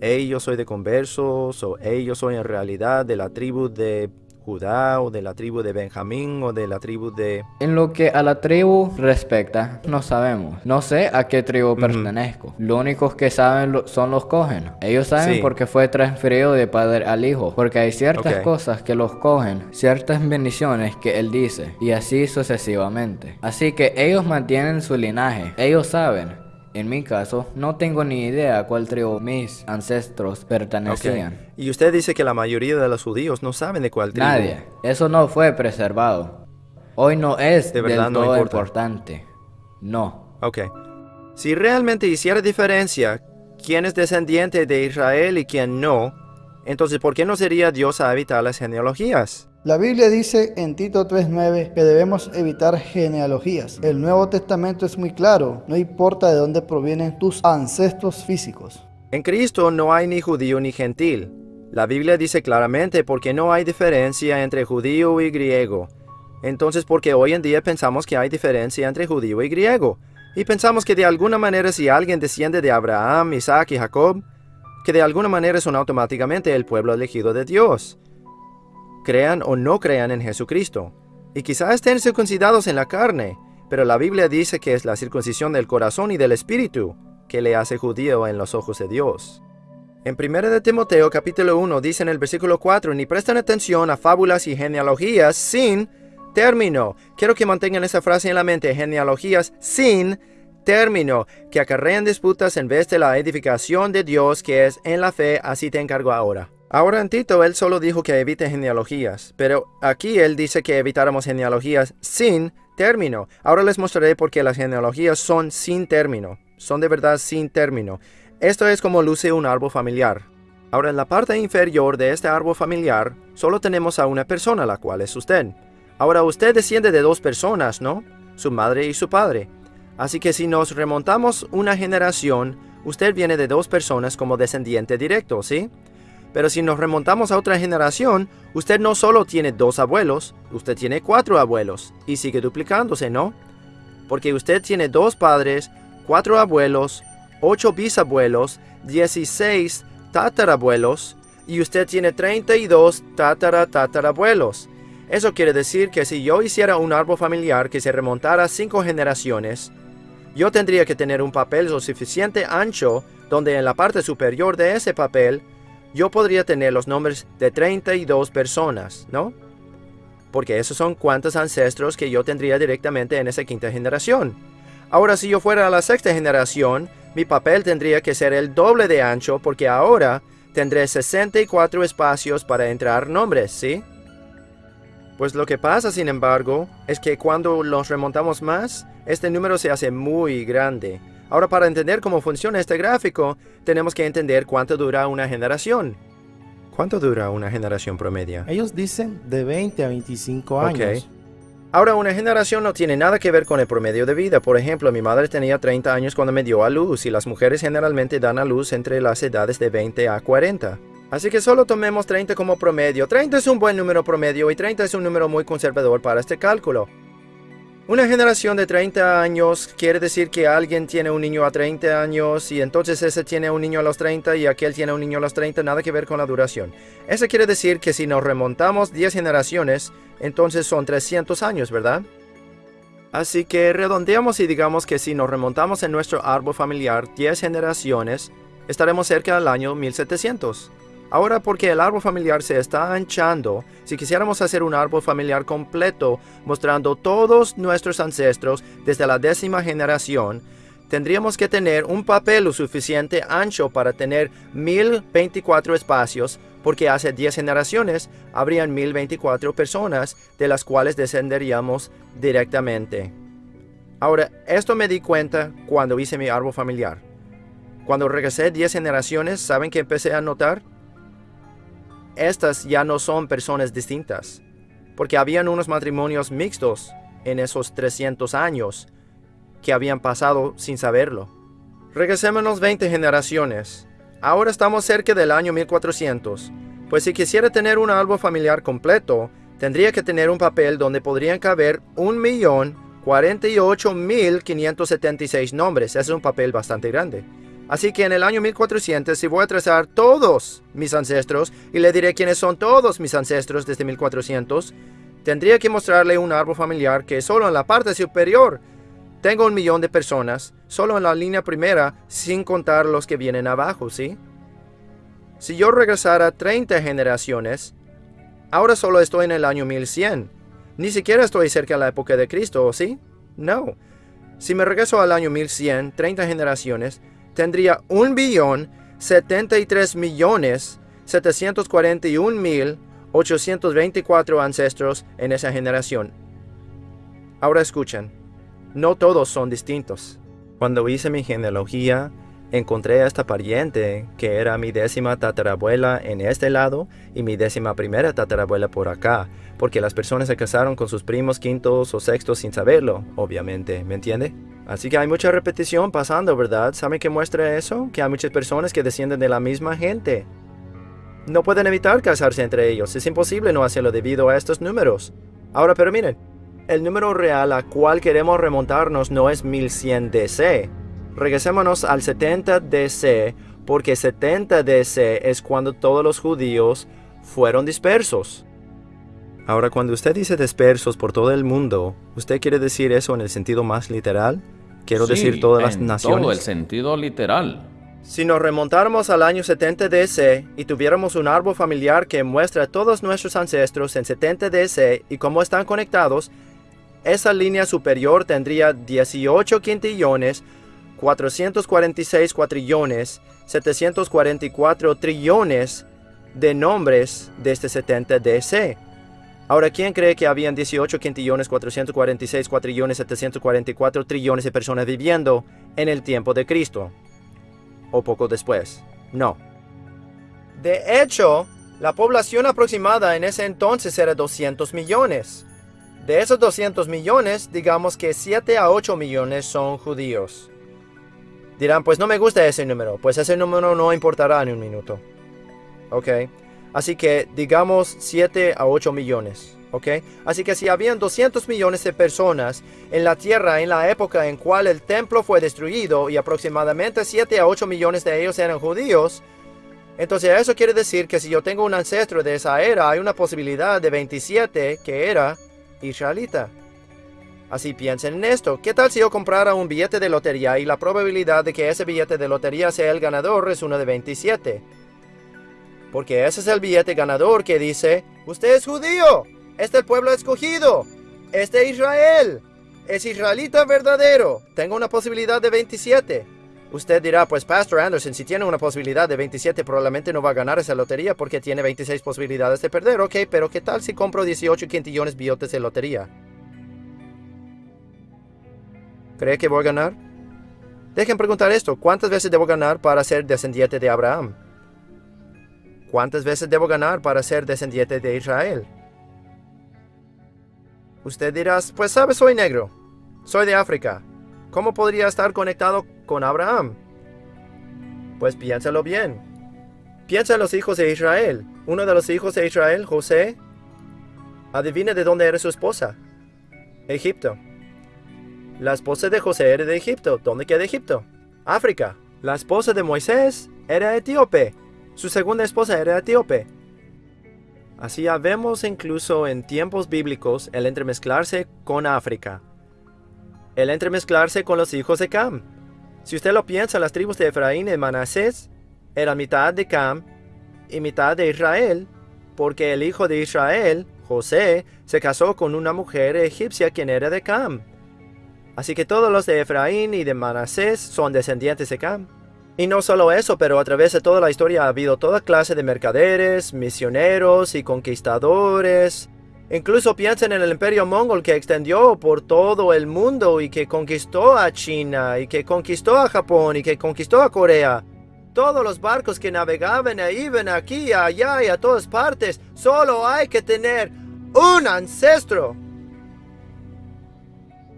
ellos soy de conversos o ellos soy en realidad de la tribu de Judá o de la tribu de Benjamín o de la tribu de... En lo que a la tribu respecta, no sabemos. No sé a qué tribu pertenezco. Lo único que saben son los cogen. Ellos saben porque fue transferido de padre al hijo. Porque hay ciertas cosas que los cogen, ciertas bendiciones que él dice. Y así sucesivamente. Así que ellos mantienen su linaje. Ellos saben. En mi caso, no tengo ni idea a cuál tribu mis ancestros pertenecían. Y usted dice que la mayoría de los judíos no saben de cuál tribu. Nadie. Eso no fue preservado. Hoy no es de verdad del todo importante. No. Ok. Si realmente hiciera diferencia quién es descendiente de Israel y quién no, entonces ¿por qué no sería Dios a evitar las genealogías? La Biblia dice en Tito 3.9 que debemos evitar genealogías. El Nuevo Testamento es muy claro, no importa de dónde provienen tus ancestros físicos. En Cristo no hay ni judío ni gentil. La Biblia dice claramente porque no hay diferencia entre judío y griego. Entonces, porque hoy en día pensamos que hay diferencia entre judío y griego. Y pensamos que de alguna manera si alguien desciende de Abraham, Isaac y Jacob, que de alguna manera son automáticamente el pueblo elegido de Dios crean o no crean en Jesucristo. Y quizás estén circuncidados en la carne, pero la Biblia dice que es la circuncisión del corazón y del espíritu que le hace judío en los ojos de Dios. En 1 de Timoteo capítulo 1 dice en el versículo 4, ni prestan atención a fábulas y genealogías sin término. Quiero que mantengan esa frase en la mente, genealogías sin término, que acarrean disputas en vez de la edificación de Dios que es en la fe, así te encargo ahora. Ahora en Tito él solo dijo que evite genealogías, pero aquí él dice que evitáramos genealogías sin término. Ahora les mostraré por qué las genealogías son sin término, son de verdad sin término. Esto es como luce un árbol familiar. Ahora en la parte inferior de este árbol familiar solo tenemos a una persona, la cual es usted. Ahora usted desciende de dos personas, ¿no? su madre y su padre. Así que si nos remontamos una generación, usted viene de dos personas como descendiente directo, ¿sí? Pero si nos remontamos a otra generación, usted no solo tiene dos abuelos, usted tiene cuatro abuelos y sigue duplicándose, ¿no? Porque usted tiene dos padres, cuatro abuelos, ocho bisabuelos, 16 tatarabuelos y usted tiene 32 tatara tatarabuelos. Eso quiere decir que si yo hiciera un árbol familiar que se remontara cinco generaciones, yo tendría que tener un papel lo suficiente ancho donde en la parte superior de ese papel yo podría tener los nombres de 32 personas, ¿no? Porque esos son cuantos ancestros que yo tendría directamente en esa quinta generación. Ahora, si yo fuera a la sexta generación, mi papel tendría que ser el doble de ancho porque ahora tendré 64 espacios para entrar nombres, ¿sí? Pues lo que pasa, sin embargo, es que cuando los remontamos más, este número se hace muy grande. Ahora para entender cómo funciona este gráfico, tenemos que entender cuánto dura una generación. ¿Cuánto dura una generación promedio? Ellos dicen de 20 a 25 años. Ok. Ahora, una generación no tiene nada que ver con el promedio de vida. Por ejemplo, mi madre tenía 30 años cuando me dio a luz y las mujeres generalmente dan a luz entre las edades de 20 a 40. Así que solo tomemos 30 como promedio. 30 es un buen número promedio y 30 es un número muy conservador para este cálculo. Una generación de 30 años quiere decir que alguien tiene un niño a 30 años y entonces ese tiene un niño a los 30 y aquel tiene un niño a los 30, nada que ver con la duración. Eso quiere decir que si nos remontamos 10 generaciones, entonces son 300 años, ¿verdad? Así que redondeamos y digamos que si nos remontamos en nuestro árbol familiar 10 generaciones, estaremos cerca del año 1700. Ahora porque el árbol familiar se está anchando, si quisiéramos hacer un árbol familiar completo mostrando todos nuestros ancestros desde la décima generación, tendríamos que tener un papel lo suficiente ancho para tener 1024 espacios, porque hace 10 generaciones habrían 1024 personas de las cuales descenderíamos directamente. Ahora, esto me di cuenta cuando hice mi árbol familiar. Cuando regresé 10 generaciones, ¿saben qué empecé a notar? Estas ya no son personas distintas, porque habían unos matrimonios mixtos en esos 300 años que habían pasado sin saberlo. Regresémonos 20 generaciones. Ahora estamos cerca del año 1400, pues si quisiera tener un árbol familiar completo, tendría que tener un papel donde podrían caber 1.048.576 nombres. es un papel bastante grande. Así que en el año 1400, si voy a trazar todos mis ancestros y le diré quiénes son todos mis ancestros desde 1400, tendría que mostrarle un árbol familiar que solo en la parte superior tengo un millón de personas, solo en la línea primera, sin contar los que vienen abajo, ¿sí? Si yo regresara 30 generaciones, ahora solo estoy en el año 1100. Ni siquiera estoy cerca de la época de Cristo, ¿sí? No. Si me regreso al año 1100, 30 generaciones, tendría un billón 73 millones 741 mil 824 ancestros en esa generación. Ahora escuchen, no todos son distintos. Cuando hice mi genealogía, encontré a esta pariente que era mi décima tatarabuela en este lado y mi décima primera tatarabuela por acá, porque las personas se casaron con sus primos quintos o sextos sin saberlo, obviamente, ¿me entiende? Así que hay mucha repetición pasando, ¿verdad? ¿Saben qué muestra eso? Que hay muchas personas que descienden de la misma gente. No pueden evitar casarse entre ellos, es imposible no hacerlo debido a estos números. Ahora, pero miren, el número real a cual queremos remontarnos no es 1100 DC. Regresémonos al 70 DC, porque 70 DC es cuando todos los judíos fueron dispersos. Ahora, cuando usted dice dispersos por todo el mundo, ¿usted quiere decir eso en el sentido más literal? Quiero Sí, decir todas las en naciones. Todo el sentido literal. Si nos remontáramos al año 70 DC y tuviéramos un árbol familiar que muestra a todos nuestros ancestros en 70 DC y cómo están conectados, esa línea superior tendría 18 quintillones, 446 cuatrillones, 744 trillones de nombres desde 70 DC. Ahora, ¿quién cree que habían 18 quintillones, 446 cuatrillones, 744 trillones de personas viviendo en el tiempo de Cristo? ¿O poco después? No. De hecho, la población aproximada en ese entonces era 200 millones. De esos 200 millones, digamos que 7 a 8 millones son judíos. Dirán, pues no me gusta ese número, pues ese número no importará en un minuto. ¿Ok? Así que digamos 7 a 8 millones. ¿Ok? Así que si habían 200 millones de personas en la tierra en la época en cual el templo fue destruido y aproximadamente 7 a 8 millones de ellos eran judíos, entonces eso quiere decir que si yo tengo un ancestro de esa era, hay una posibilidad de 27 que era israelita. Así piensen en esto. ¿Qué tal si yo comprara un billete de lotería y la probabilidad de que ese billete de lotería sea el ganador es uno de 27? Porque ese es el billete ganador que dice, usted es judío, este es el pueblo escogido, este es Israel, es israelita verdadero, tengo una posibilidad de 27. Usted dirá, pues Pastor Anderson, si tiene una posibilidad de 27, probablemente no va a ganar esa lotería porque tiene 26 posibilidades de perder. Ok, pero ¿qué tal si compro 18 quintillones billotes de lotería? ¿Cree que voy a ganar? Dejen preguntar esto, ¿cuántas veces debo ganar para ser descendiente de Abraham? ¿Cuántas veces debo ganar para ser descendiente de Israel? Usted dirá, pues sabe, soy negro, soy de África. ¿Cómo podría estar conectado con Abraham? Pues piénsalo bien. Piensa en los hijos de Israel. Uno de los hijos de Israel, José, adivine de dónde era su esposa. Egipto. La esposa de José era de Egipto. ¿Dónde queda Egipto? África. La esposa de Moisés era etíope. Su segunda esposa era etíope. Así vemos incluso en tiempos bíblicos el entremezclarse con África. El entremezclarse con los hijos de Cam. Si usted lo piensa, las tribus de Efraín y Manasés eran mitad de Cam y mitad de Israel, porque el hijo de Israel, José, se casó con una mujer egipcia quien era de Cam. Así que todos los de Efraín y de Manasés son descendientes de Cam. Y no solo eso, pero a través de toda la historia ha habido toda clase de mercaderes, misioneros y conquistadores. Incluso piensen en el imperio mongol que extendió por todo el mundo y que conquistó a China y que conquistó a Japón y que conquistó a Corea. Todos los barcos que navegaban e iban aquí, allá y a todas partes, solo hay que tener un ancestro.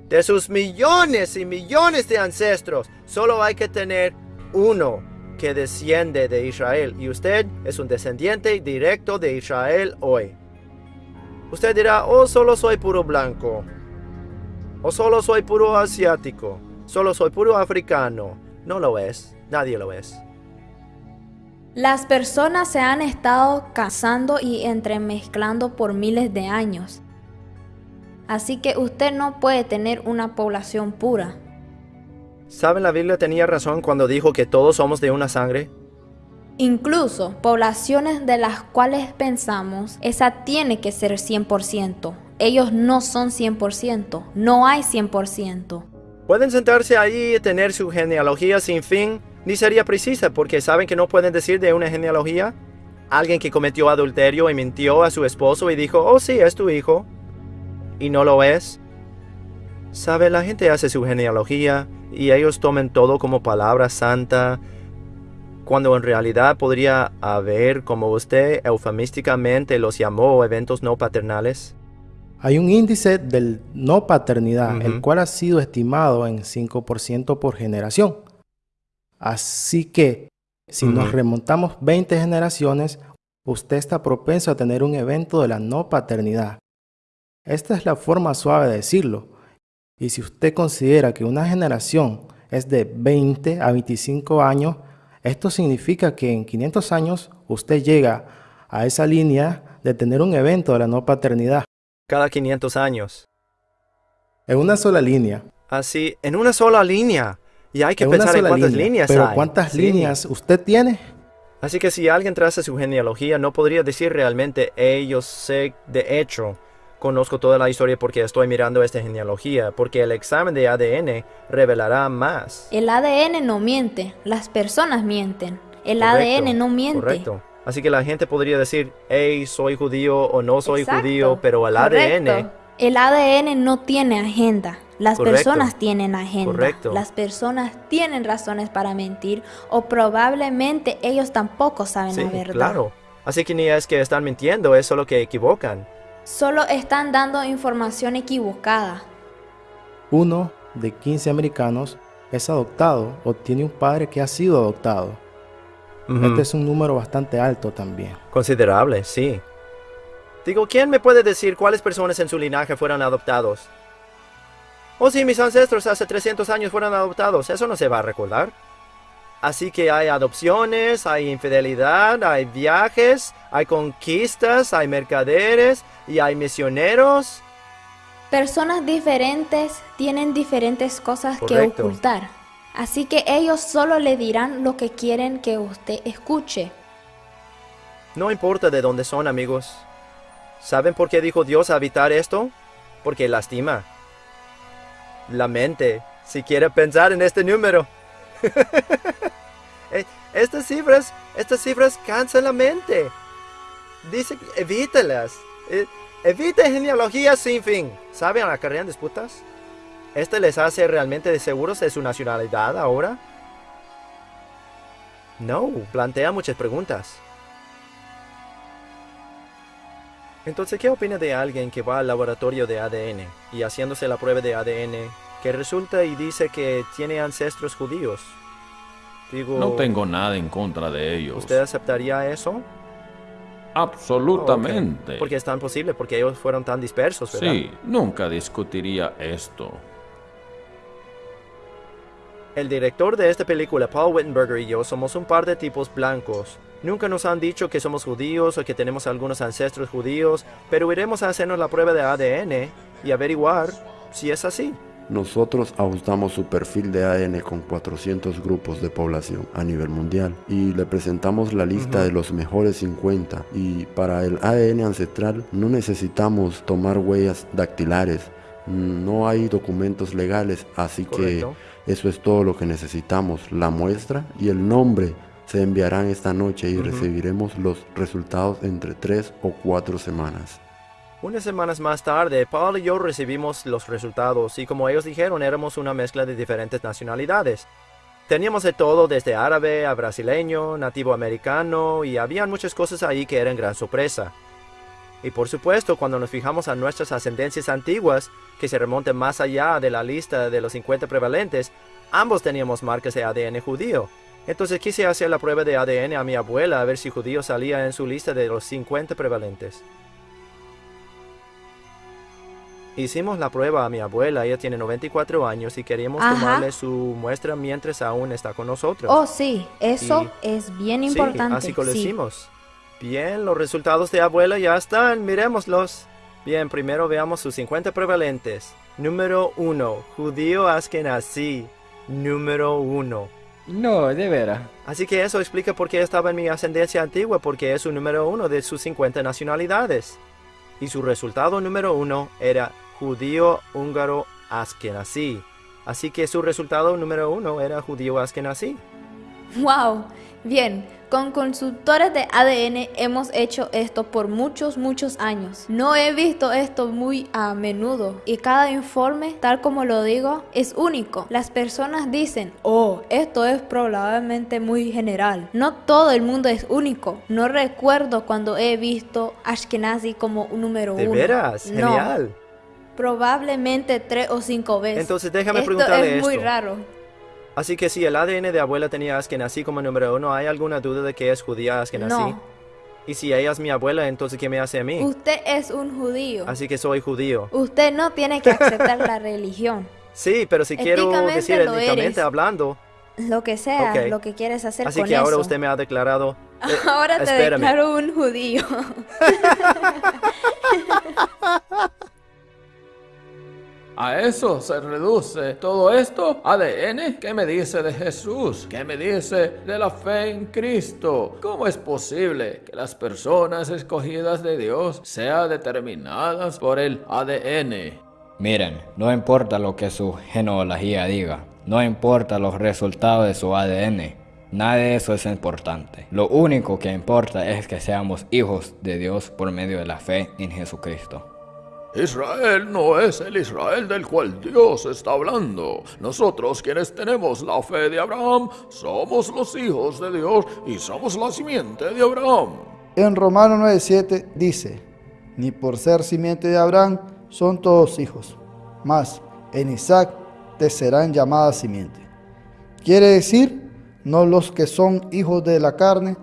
De sus millones y millones de ancestros, solo hay que tener uno que desciende de Israel y usted es un descendiente directo de Israel hoy. Usted dirá, oh, solo soy puro blanco, o solo soy puro asiático, solo soy puro africano. No lo es, nadie lo es. Las personas se han estado casando y entremezclando por miles de años. Así que usted no puede tener una población pura. ¿Saben la Biblia tenía razón cuando dijo que todos somos de una sangre? Incluso poblaciones de las cuales pensamos, esa tiene que ser 100%. Ellos no son 100%, no hay 100%. Pueden sentarse ahí y tener su genealogía sin fin, ni sería precisa porque saben que no pueden decir de una genealogía. Alguien que cometió adulterio y mintió a su esposo y dijo, oh sí, es tu hijo, y no lo es. Sabe, la gente hace su genealogía y ellos tomen todo como palabra santa, cuando en realidad podría haber, como usted eufemísticamente los llamó, eventos no paternales? Hay un índice del no paternidad, el cual ha sido estimado en 5% por generación. Así que, si nos remontamos 20 generaciones, usted está propenso a tener un evento de la no paternidad. Esta es la forma suave de decirlo. Y si usted considera que una generación es de 20 a 25 años, esto significa que en 500 años usted llega a esa línea de tener un evento de la no paternidad. Cada 500 años. En una sola línea. Así, en una sola línea. Y hay que pensar en cuántas líneas Pero hay. ¿cuántas Sí. líneas usted tiene? Así que si alguien traza su genealogía, no podría decir realmente, "Hey, yo sé de hecho, conozco toda la historia porque estoy mirando esta genealogía, porque el examen de ADN revelará más. El ADN no miente, las personas mienten. El Correcto, ADN no miente. Correcto. Así que la gente podría decir, hey, soy judío o no soy Exacto, judío, pero el Correcto. ADN, El ADN no tiene agenda. Las Correcto, personas tienen agenda. correcto. Las personas tienen razones para mentir o probablemente ellos tampoco saben sí, la verdad. claro. Así que ni es que están mintiendo, es solo que equivocan. Solo están dando información equivocada. Uno de 15 americanos es adoptado o tiene un padre que ha sido adoptado. Este es un número bastante alto también. Considerable, sí. Digo, ¿quién me puede decir cuáles personas en su linaje fueron adoptados? Oh, sí, mis ancestros hace 300 años fueron adoptados. Eso no se va a recordar. Así que hay adopciones, hay infidelidad, hay viajes, hay conquistas, hay mercaderes y hay misioneros. Personas diferentes tienen diferentes cosas Correcto. que ocultar. Así que ellos solo le dirán lo que quieren que usted escuche. No importa de dónde son, amigos. ¿Saben por qué dijo Dios habitar esto? Porque lastima. La mente, si quiere pensar en este número. Eh, estas cifras, estas cifras cansan la mente. Dice, que evítelas. Eh, evite genealogías sin fin. ¿Saben la carrera en disputas? ¿Este les hace realmente seguros de su nacionalidad ahora? No, plantea muchas preguntas. Entonces, ¿qué opina de alguien que va al laboratorio de ADN y haciéndose la prueba de ADN que resulta y dice que tiene ancestros judíos? Digo, No tengo nada en contra de ellos. ¿usted aceptaría eso? Absolutamente. Porque es tan posible, porque ellos fueron tan dispersos, ¿verdad? Sí, nunca discutiría esto. El director de esta película, Paul Wittenberger y yo somos un par de tipos blancos. Nunca nos han dicho que somos judíos o que tenemos algunos ancestros judíos, pero iremos a hacernos la prueba de ADN y averiguar si es así. Nosotros ajustamos su perfil de ADN con 400 grupos de población a nivel mundial y le presentamos la lista de los mejores 50 y para el ADN ancestral no necesitamos tomar huellas dactilares, no hay documentos legales, así Correcto. que eso es todo lo que necesitamos, la muestra y el nombre se enviarán esta noche y recibiremos los resultados entre 3 o 4 semanas. Unas semanas más tarde, Paul y yo recibimos los resultados y como ellos dijeron, éramos una mezcla de diferentes nacionalidades. Teníamos de todo desde árabe a brasileño, nativo americano y habían muchas cosas ahí que eran gran sorpresa. Y por supuesto, cuando nos fijamos a nuestras ascendencias antiguas, que se remontan más allá de la lista de los 50 prevalentes, ambos teníamos marcas de ADN judío. Entonces quise hacer la prueba de ADN a mi abuela a ver si judío salía en su lista de los 50 prevalentes. Hicimos la prueba a mi abuela, ella tiene 94 años y queríamos Ajá. tomarle su muestra mientras aún está con nosotros. Oh, sí, eso Y- es bien Sí, importante. así que lo sí. hicimos. Bien, los resultados de abuela ya están, miremoslos. Bien, primero veamos sus 50 prevalentes. Número 1, judío askenazí. Número 1. No, de veras. Así que eso explica por qué estaba en mi ascendencia antigua, porque es su número uno de sus 50 nacionalidades. Y su resultado número uno era judío húngaro askenazí. Así que su resultado número uno era judío askenazí. Wow, bien, con consultores de ADN hemos hecho esto por muchos, muchos años. No he visto esto muy a menudo y cada informe, tal como lo digo, es único. Las personas dicen, oh, esto es probablemente muy general. No todo el mundo es único. No recuerdo cuando he visto Ashkenazi como un número ¿De uno. veras? No, Genial. Probablemente tres o cinco veces. Entonces déjame esto preguntarle es muy esto. raro. Así que si el ADN de abuela tenía askenazí como número uno, ¿hay alguna duda de que es judía askenazí? No. Y si ella es mi abuela, entonces ¿qué me hace a mí? Usted es un judío. Así que soy judío. Usted no tiene que aceptar la religión. Sí, pero si quiero decir éticamente hablando. Lo que sea, lo que quieres hacer Así con que ahora usted me ha declarado. eh, Ahora te espérame. declaro un judío. ¿A eso se reduce todo esto? ¿ADN? ¿Qué me dice de Jesús? ¿Qué me dice de la fe en Cristo? ¿Cómo es posible que las personas escogidas de Dios sean determinadas por el ADN? Miren, no importa lo que su genealogía diga, no importa los resultados de su ADN, nada de eso es importante. Lo único que importa es que seamos hijos de Dios por medio de la fe en Jesucristo. Israel no es el Israel del cual Dios está hablando. Nosotros quienes tenemos la fe de Abraham somos los hijos de Dios y somos la simiente de Abraham. En Romanos 9:7 dice, ni por ser simiente de Abraham son todos hijos, mas en Isaac te serán llamadas simiente. Quiere decir, no los que son hijos de la carne,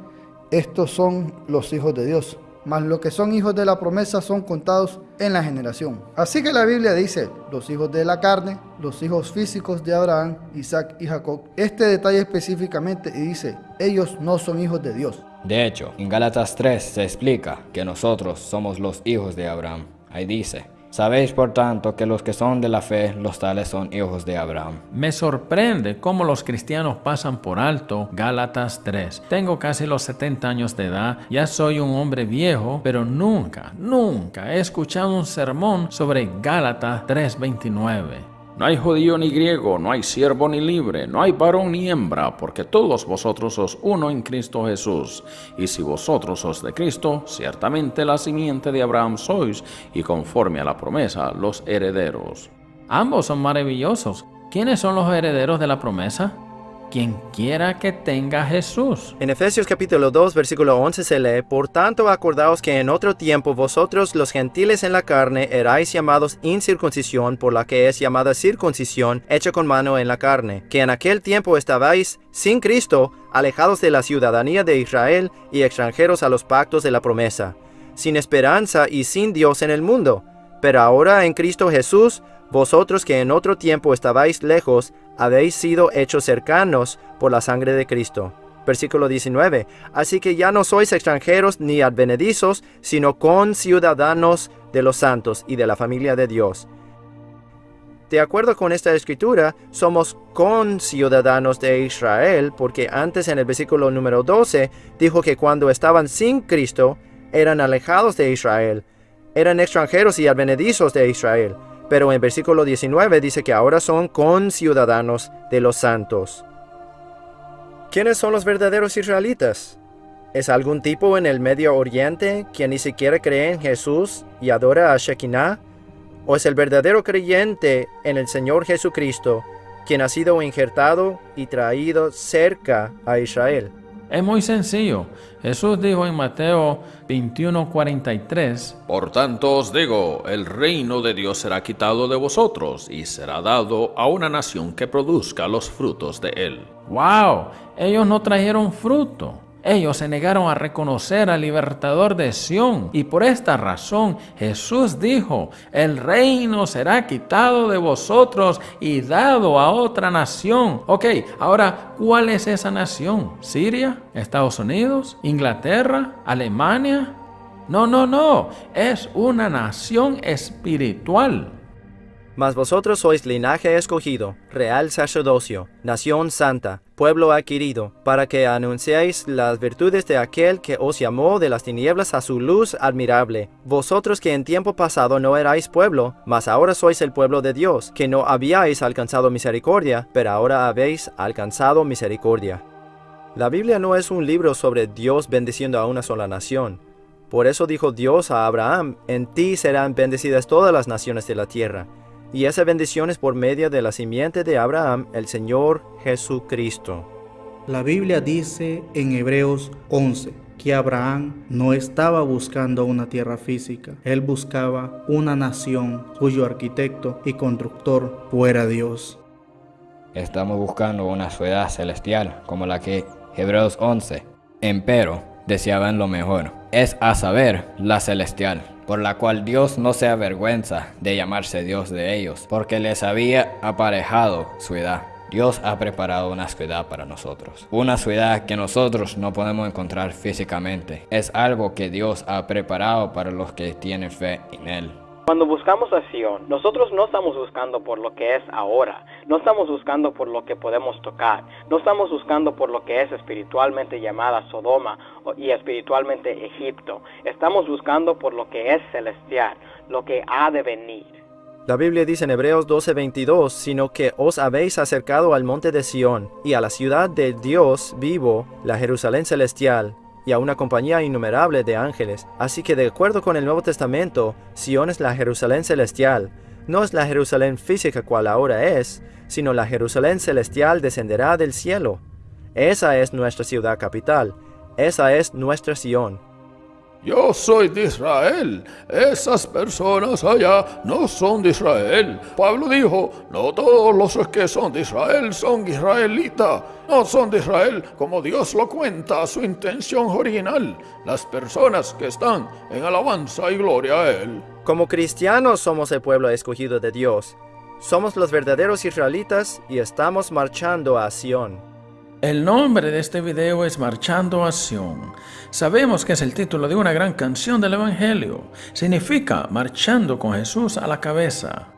estos son los hijos de Dios, mas los que son hijos de la promesa son contados en la generación. Así que la Biblia dice, los hijos de la carne, los hijos físicos de Abraham, Isaac y Jacob. Este detalle específicamente y dice, ellos no son hijos de Dios. De hecho, en Gálatas 3 se explica que nosotros somos los hijos de Abraham. Ahí dice, Sabéis por tanto que los que son de la fe, los tales son hijos de Abraham. Me sorprende cómo los cristianos pasan por alto Gálatas 3. Tengo casi los 70 años de edad, ya soy un hombre viejo, pero nunca, nunca he escuchado un sermón sobre Gálatas 3:29. No hay judío ni griego, no hay siervo ni libre, no hay varón ni hembra, porque todos vosotros sos uno en Cristo Jesús. Y si vosotros sos de Cristo, ciertamente la simiente de Abraham sois, y conforme a la promesa, los herederos. Ambos son maravillosos. ¿Quiénes son los herederos de la promesa? Quien quiera que tenga Jesús. En Efesios capítulo 2, versículo 11 se lee, Por tanto acordaos que en otro tiempo vosotros los gentiles en la carne erais llamados incircuncisión por la que es llamada circuncisión hecha con mano en la carne, que en aquel tiempo estabais sin Cristo, alejados de la ciudadanía de Israel y extranjeros a los pactos de la promesa, sin esperanza y sin Dios en el mundo. Pero ahora en Cristo Jesús, vosotros que en otro tiempo estabais lejos, habéis sido hechos cercanos por la sangre de Cristo. Versículo 19. Así que ya no sois extranjeros ni advenedizos, sino conciudadanos de los santos y de la familia de Dios. De acuerdo con esta escritura, somos conciudadanos de Israel, porque antes en el versículo número 12 dijo que cuando estaban sin Cristo, eran alejados de Israel, eran extranjeros y advenedizos de Israel pero en versículo 19 dice que ahora son conciudadanos de los santos. ¿Quiénes son los verdaderos israelitas? ¿Es algún tipo en el Medio Oriente quien ni siquiera cree en Jesús y adora a Shekinah? ¿O es el verdadero creyente en el Señor Jesucristo quien ha sido injertado y traído cerca a Israel? Es muy sencillo. Jesús dijo en Mateo 21:43, Por tanto os digo, el reino de Dios será quitado de vosotros y será dado a una nación que produzca los frutos de él. ¡Wow! Ellos no trajeron fruto. Ellos se negaron a reconocer al libertador de Sión y por esta razón Jesús dijo, el reino será quitado de vosotros y dado a otra nación. Ok, ahora, ¿cuál es esa nación? ¿Siria? ¿Estados Unidos? ¿Inglaterra? ¿Alemania? No, no, no, es una nación espiritual. Mas vosotros sois linaje escogido, real sacerdocio, nación santa, pueblo adquirido, para que anunciéis las virtudes de aquel que os llamó de las tinieblas a su luz admirable. Vosotros que en tiempo pasado no erais pueblo, mas ahora sois el pueblo de Dios, que no habíais alcanzado misericordia, pero ahora habéis alcanzado misericordia. La Biblia no es un libro sobre Dios bendiciendo a una sola nación. Por eso dijo Dios a Abraham, en ti serán bendecidas todas las naciones de la tierra y esa bendición es por medio de la simiente de Abraham, el Señor Jesucristo. La Biblia dice en Hebreos 11 que Abraham no estaba buscando una tierra física, él buscaba una nación cuyo arquitecto y constructor fuera Dios. Estamos buscando una ciudad celestial como la que Hebreos 11, empero, deseaban lo mejor, es a saber, la celestial por la cual Dios no se avergüenza de llamarse Dios de ellos, porque les había aparejado su edad. Dios ha preparado una ciudad para nosotros. Una ciudad que nosotros no podemos encontrar físicamente. Es algo que Dios ha preparado para los que tienen fe en Él. Cuando buscamos a Sion, nosotros no estamos buscando por lo que es ahora, no estamos buscando por lo que podemos tocar, no estamos buscando por lo que es espiritualmente llamada Sodoma y espiritualmente Egipto, estamos buscando por lo que es celestial, lo que ha de venir. La Biblia dice en Hebreos 12:22, sino que os habéis acercado al monte de Sión y a la ciudad de Dios vivo, la Jerusalén celestial, y a una compañía innumerable de ángeles. Así que de acuerdo con el Nuevo Testamento, Sion es la Jerusalén celestial. No es la Jerusalén física cual ahora es, sino la Jerusalén celestial descenderá del cielo. Esa es nuestra ciudad capital. Esa es nuestra Sion. Yo soy de Israel. Esas personas allá no son de Israel. Pablo dijo, no todos los que son de Israel son israelitas. No son de Israel como Dios lo cuenta, su intención original. Las personas que están en alabanza y gloria a Él. Como cristianos somos el pueblo escogido de Dios. Somos los verdaderos israelitas y estamos marchando a Sion. El nombre de este video es Marchando a Sion. Sabemos que es el título de una gran canción del Evangelio. Significa marchando con Jesús a la cabeza.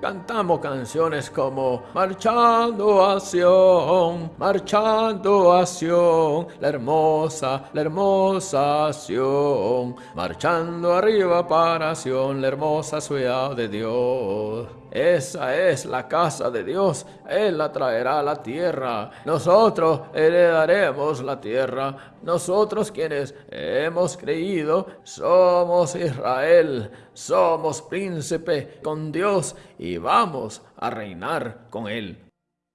Cantamos canciones como Marchando a Sion, marchando a Sion, la hermosa, la hermosa Sion, marchando arriba para Sion, la hermosa ciudad de Dios. Esa es la casa de Dios. Él la traerá a la tierra. Nosotros heredaremos la tierra. Nosotros quienes hemos creído somos Israel. Somos príncipe con Dios y vamos a reinar con Él.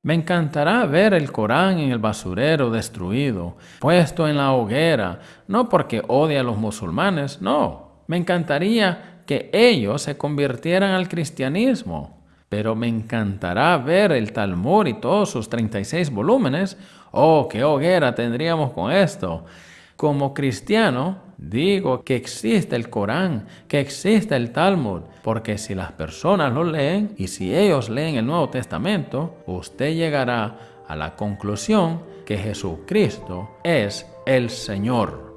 Me encantará ver el Corán en el basurero destruido, puesto en la hoguera, no porque odie a los musulmanes, no. Me encantaría que ellos se convirtieran al cristianismo. Pero me encantará ver el Talmud y todos sus 36 volúmenes. Oh, qué hoguera tendríamos con esto. Como cristiano, digo que existe el Corán, que existe el Talmud, porque si las personas lo leen y si ellos leen el Nuevo Testamento, usted llegará a la conclusión que Jesucristo es el Señor.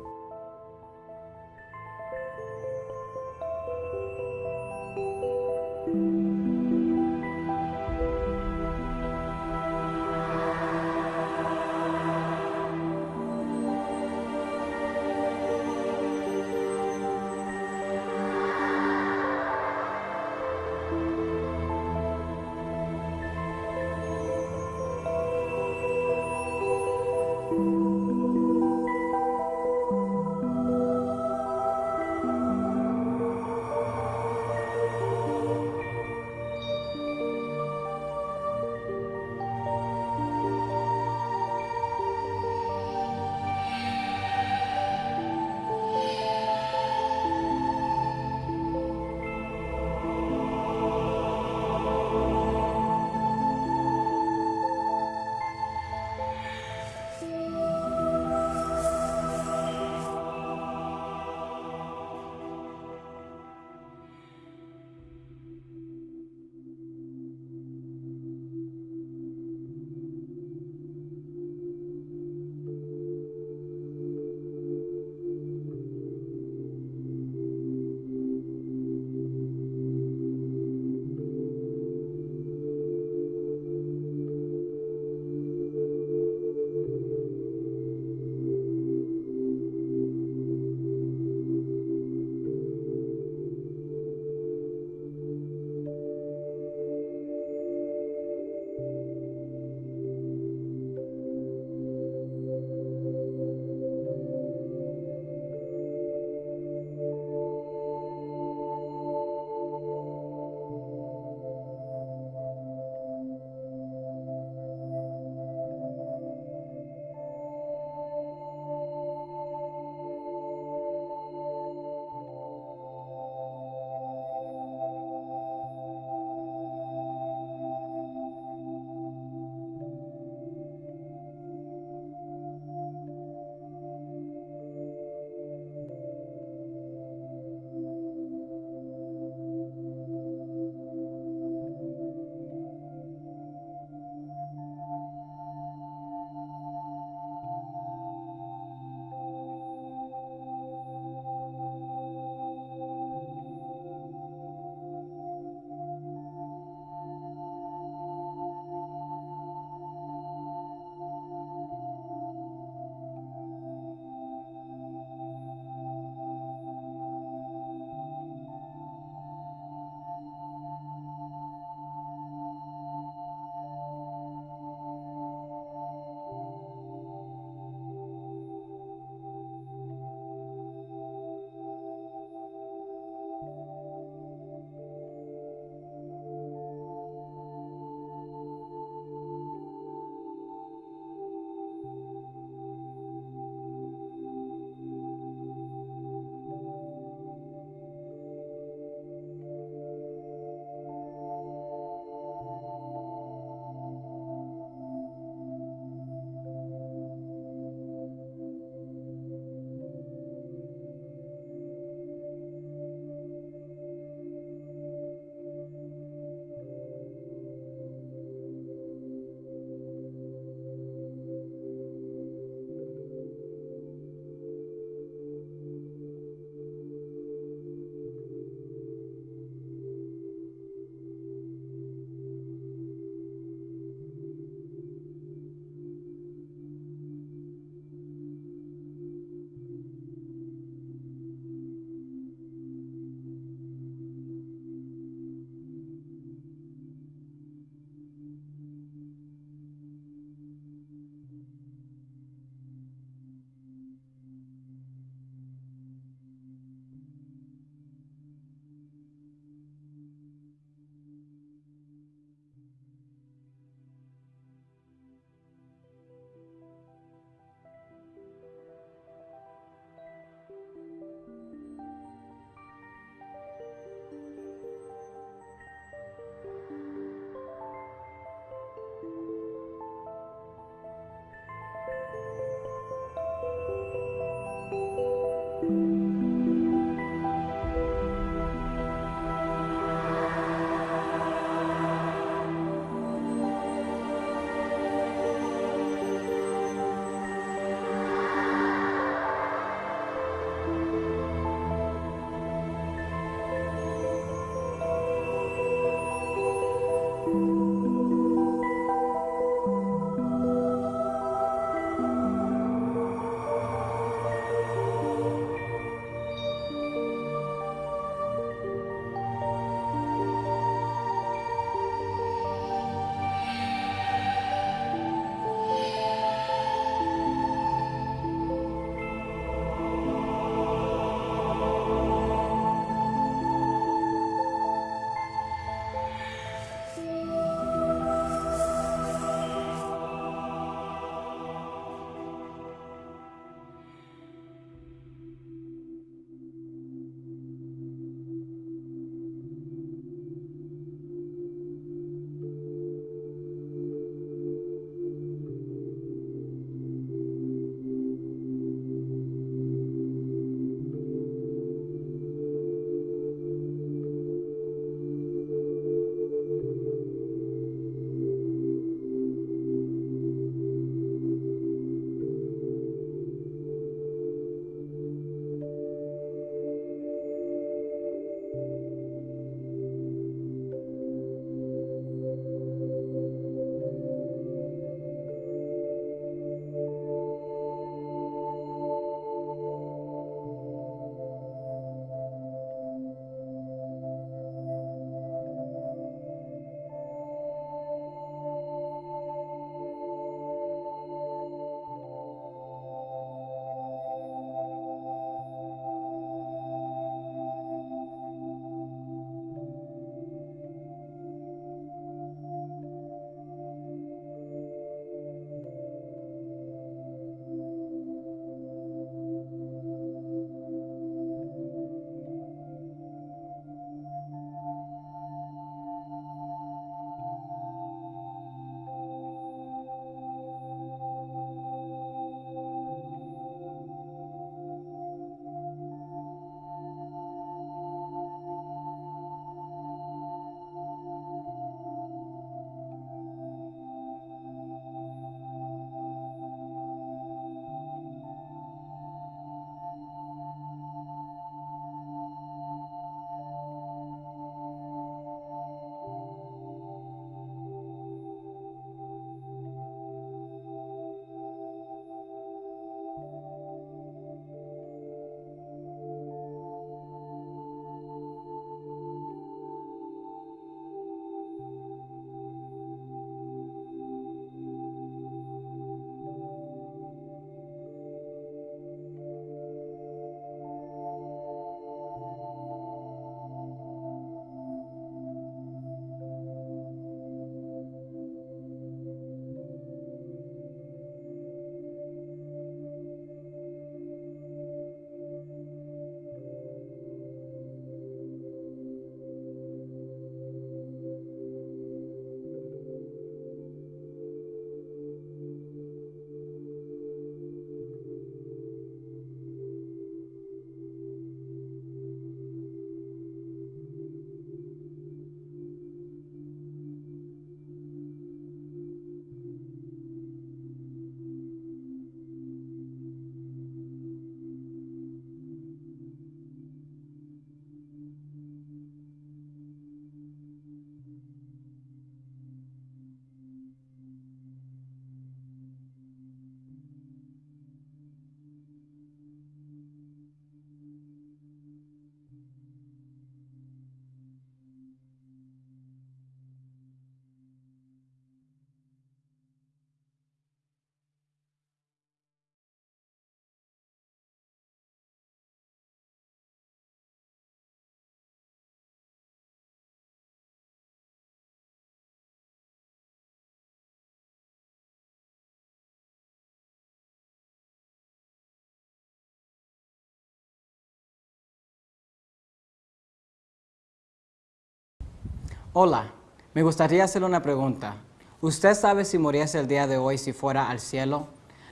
Hola, me gustaría hacerle una pregunta. ¿Usted sabe si muriese el día de hoy si fuera al cielo?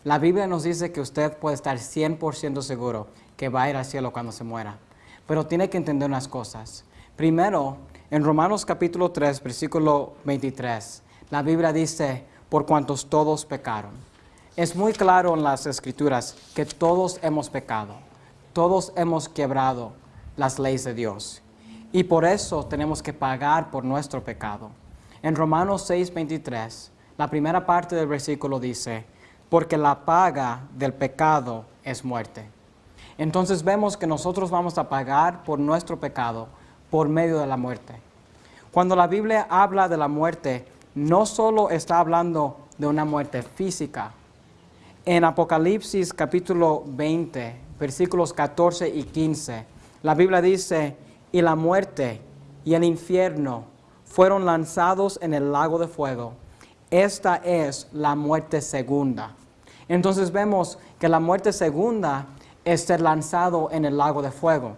La Biblia nos dice que usted puede estar 100% seguro que va a ir al cielo cuando se muera. Pero tiene que entender unas cosas. Primero, en Romanos capítulo 3, versículo 23, la Biblia dice, por cuantos todos pecaron. Es muy claro en las escrituras que todos hemos pecado, todos hemos quebrado las leyes de Dios. Y por eso tenemos que pagar por nuestro pecado. En Romanos 6:23, la primera parte del versículo dice, porque la paga del pecado es muerte. Entonces vemos que nosotros vamos a pagar por nuestro pecado por medio de la muerte. Cuando la Biblia habla de la muerte, no solo está hablando de una muerte física. En Apocalipsis capítulo 20, versículos 14 y 15, la Biblia dice, y la muerte y el infierno fueron lanzados en el lago de fuego. Esta es la muerte segunda. Entonces vemos que la muerte segunda es ser lanzado en el lago de fuego.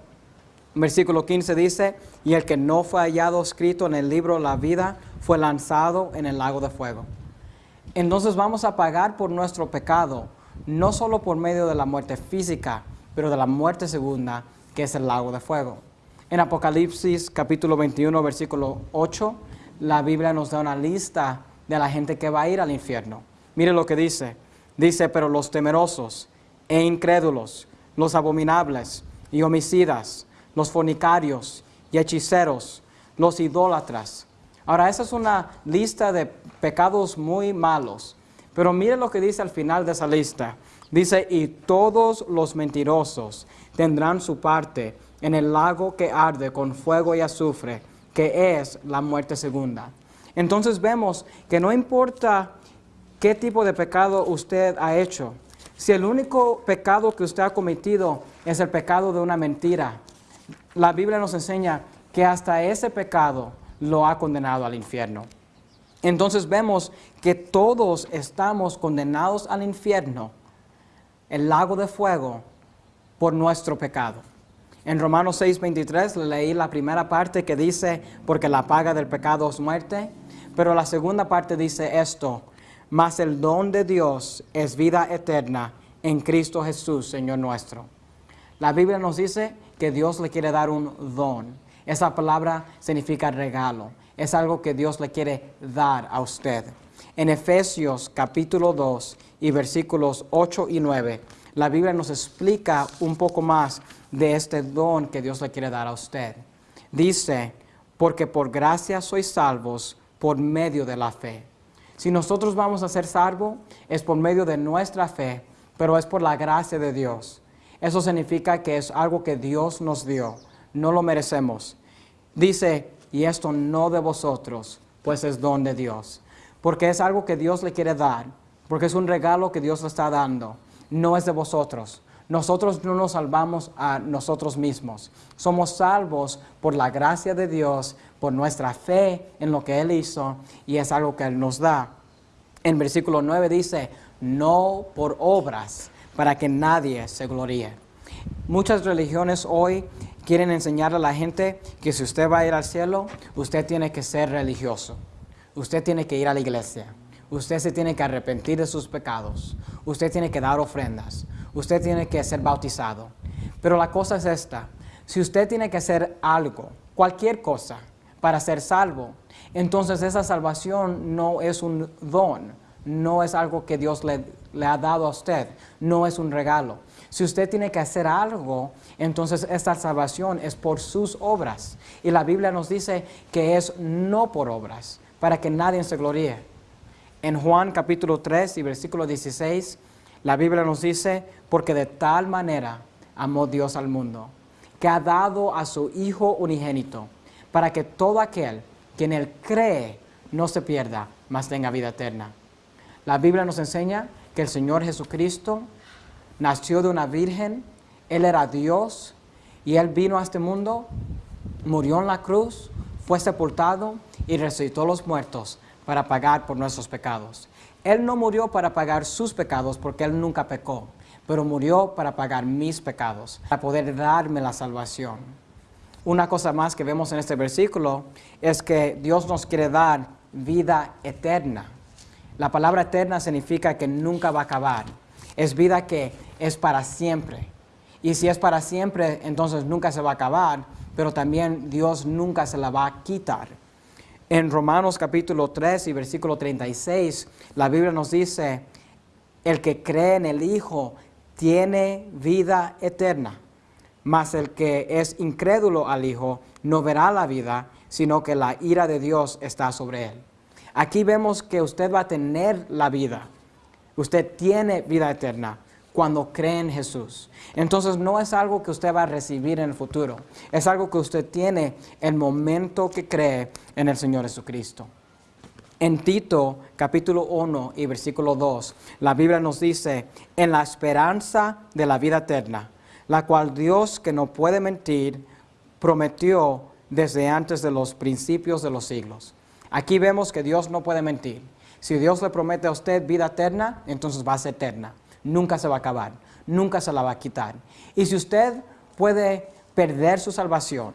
Versículo 15 dice, y el que no fue hallado escrito en el libro la vida fue lanzado en el lago de fuego. Entonces vamos a pagar por nuestro pecado, no solo por medio de la muerte física, pero de la muerte segunda, que es el lago de fuego. En Apocalipsis capítulo 21, versículo 8, la Biblia nos da una lista de la gente que va a ir al infierno. Mire lo que dice. Dice, pero los temerosos e incrédulos, los abominables y homicidas, los fornicarios y hechiceros, los idólatras. Ahora, esa es una lista de pecados muy malos. Pero mire lo que dice al final de esa lista. Dice, y todos los mentirosos tendrán su parte en el lago que arde con fuego y azufre, que es la muerte segunda. Entonces vemos que no importa qué tipo de pecado usted ha hecho, si el único pecado que usted ha cometido es el pecado de una mentira, la Biblia nos enseña que hasta ese pecado lo ha condenado al infierno. Entonces vemos que todos estamos condenados al infierno, el lago de fuego, por nuestro pecado. En Romanos 6:23 leí la primera parte que dice, porque la paga del pecado es muerte, pero la segunda parte dice esto, mas el don de Dios es vida eterna en Cristo Jesús, Señor nuestro. La Biblia nos dice que Dios le quiere dar un don. Esa palabra significa regalo. Es algo que Dios le quiere dar a usted. En Efesios capítulo 2 y versículos 8 y 9, la Biblia nos explica un poco más de este don que Dios le quiere dar a usted. Dice, porque por gracia sois salvos por medio de la fe. Si nosotros vamos a ser salvos, es por medio de nuestra fe, pero es por la gracia de Dios. Eso significa que es algo que Dios nos dio, no lo merecemos. Dice, y esto no de vosotros, pues es don de Dios, porque es algo que Dios le quiere dar, porque es un regalo que Dios le está dando, no es de vosotros. Nosotros no nos salvamos a nosotros mismos. Somos salvos por la gracia de Dios, por nuestra fe en lo que Él hizo y es algo que Él nos da. En versículo 9 dice, no por obras, para que nadie se gloríe. Muchas religiones hoy quieren enseñar a la gente que si usted va a ir al cielo, usted tiene que ser religioso. Usted tiene que ir a la iglesia. Usted se tiene que arrepentir de sus pecados. Usted tiene que dar ofrendas usted tiene que ser bautizado. Pero la cosa es esta, si usted tiene que hacer algo, cualquier cosa, para ser salvo, entonces esa salvación no es un don, no es algo que Dios le, ha dado a usted, no es un regalo. Si usted tiene que hacer algo, entonces esta salvación es por sus obras. Y la Biblia nos dice que es no por obras, para que nadie se gloríe. En Juan capítulo 3 y versículo 16, la Biblia nos dice, porque de tal manera amó Dios al mundo, que ha dado a su Hijo unigénito, para que todo aquel que en él cree no se pierda, mas tenga vida eterna. La Biblia nos enseña que el Señor Jesucristo nació de una virgen, Él era Dios y Él vino a este mundo, murió en la cruz, fue sepultado y resucitó a los muertos para pagar por nuestros pecados. Él no murió para pagar sus pecados porque Él nunca pecó, pero murió para pagar mis pecados, para poder darme la salvación. Una cosa más que vemos en este versículo es que Dios nos quiere dar vida eterna. La palabra eterna significa que nunca va a acabar. Es vida que es para siempre. Y si es para siempre, entonces nunca se va a acabar, pero también Dios nunca se la va a quitar. En Romanos capítulo 3 y versículo 36, la Biblia nos dice, el que cree en el Hijo tiene vida eterna, mas el que es incrédulo al Hijo no verá la vida, sino que la ira de Dios está sobre él. Aquí vemos que usted va a tener la vida. Usted tiene vida eterna cuando cree en Jesús. Entonces no es algo que usted va a recibir en el futuro. Es algo que usted tiene el momento que cree en el Señor Jesucristo. En Tito capítulo 1 y versículo 2, la Biblia nos dice, en la esperanza de la vida eterna, la cual Dios que no puede mentir, prometió desde antes de los principios de los siglos. Aquí vemos que Dios no puede mentir. Si Dios le promete a usted vida eterna, entonces va a ser eterna. Nunca se va a acabar, nunca se la va a quitar. Y si usted puede perder su salvación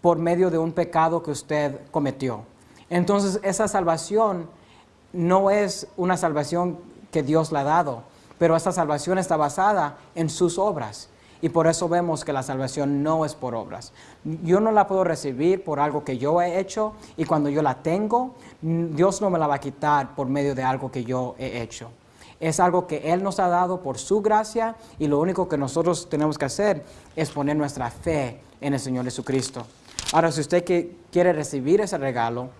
por medio de un pecado que usted cometió, entonces esa salvación no es una salvación que Dios le ha dado, pero esa salvación está basada en sus obras. Y por eso vemos que la salvación no es por obras. Yo no la puedo recibir por algo que yo he hecho y cuando yo la tengo, Dios no me la va a quitar por medio de algo que yo he hecho. Es algo que Él nos ha dado por su gracia y lo único que nosotros tenemos que hacer es poner nuestra fe en el Señor Jesucristo. Ahora, si usted quiere recibir ese regalo,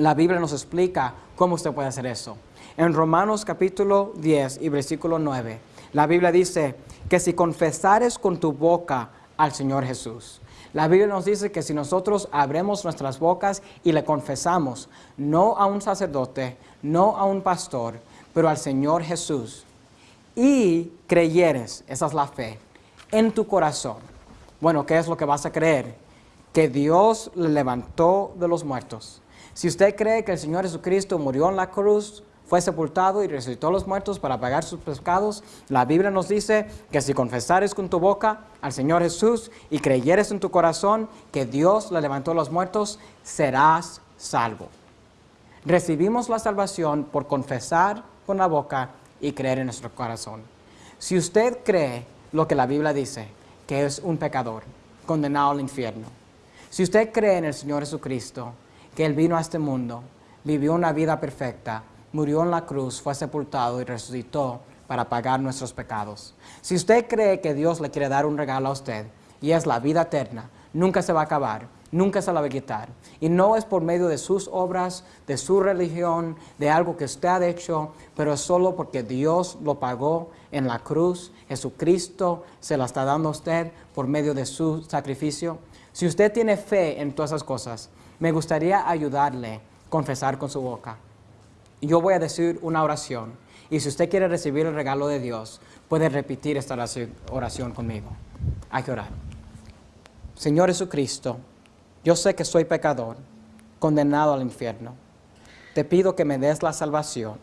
la Biblia nos explica cómo usted puede hacer eso. En Romanos capítulo 10 y versículo 9, la Biblia dice, que si confesares con tu boca al Señor Jesús. La Biblia nos dice que si nosotros abremos nuestras bocas y le confesamos, no a un sacerdote, no a un pastor, pero al Señor Jesús, y creyeres, esa es la fe, en tu corazón. Bueno, ¿qué es lo que vas a creer? Que Dios le levantó de los muertos. Si usted cree que el Señor Jesucristo murió en la cruz fue sepultado y resucitó a los muertos para pagar sus pecados. La Biblia nos dice que si confesares con tu boca al Señor Jesús y creyeres en tu corazón que Dios le levantó a los muertos, serás salvo. Recibimos la salvación por confesar con la boca y creer en nuestro corazón. Si usted cree lo que la Biblia dice, que es un pecador, condenado al infierno, si usted cree en el Señor Jesucristo, que Él vino a este mundo, vivió una vida perfecta, murió en la cruz, fue sepultado y resucitó para pagar nuestros pecados. Si usted cree que Dios le quiere dar un regalo a usted, y es la vida eterna, nunca se va a acabar, nunca se la va a quitar. Y no es por medio de sus obras, de su religión, de algo que usted ha hecho, pero es solo porque Dios lo pagó en la cruz. Jesucristo se la está dando a usted por medio de su sacrificio. Si usted tiene fe en todas esas cosas, me gustaría ayudarle a confesar con su boca yo voy a decir una oración. Y si usted quiere recibir el regalo de Dios, puede repetir esta oración conmigo. Hay que orar. Señor Jesucristo, yo sé que soy pecador, condenado al infierno. Te pido que me des la salvación.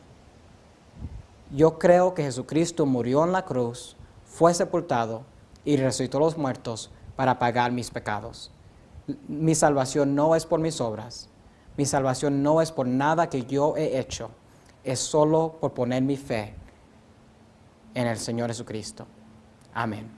Yo creo que Jesucristo murió en la cruz, fue sepultado y resucitó los muertos para pagar mis pecados. Mi salvación no es por mis obras, mi salvación no es por nada que yo he hecho, es solo por poner mi fe en el Señor Jesucristo. Amén.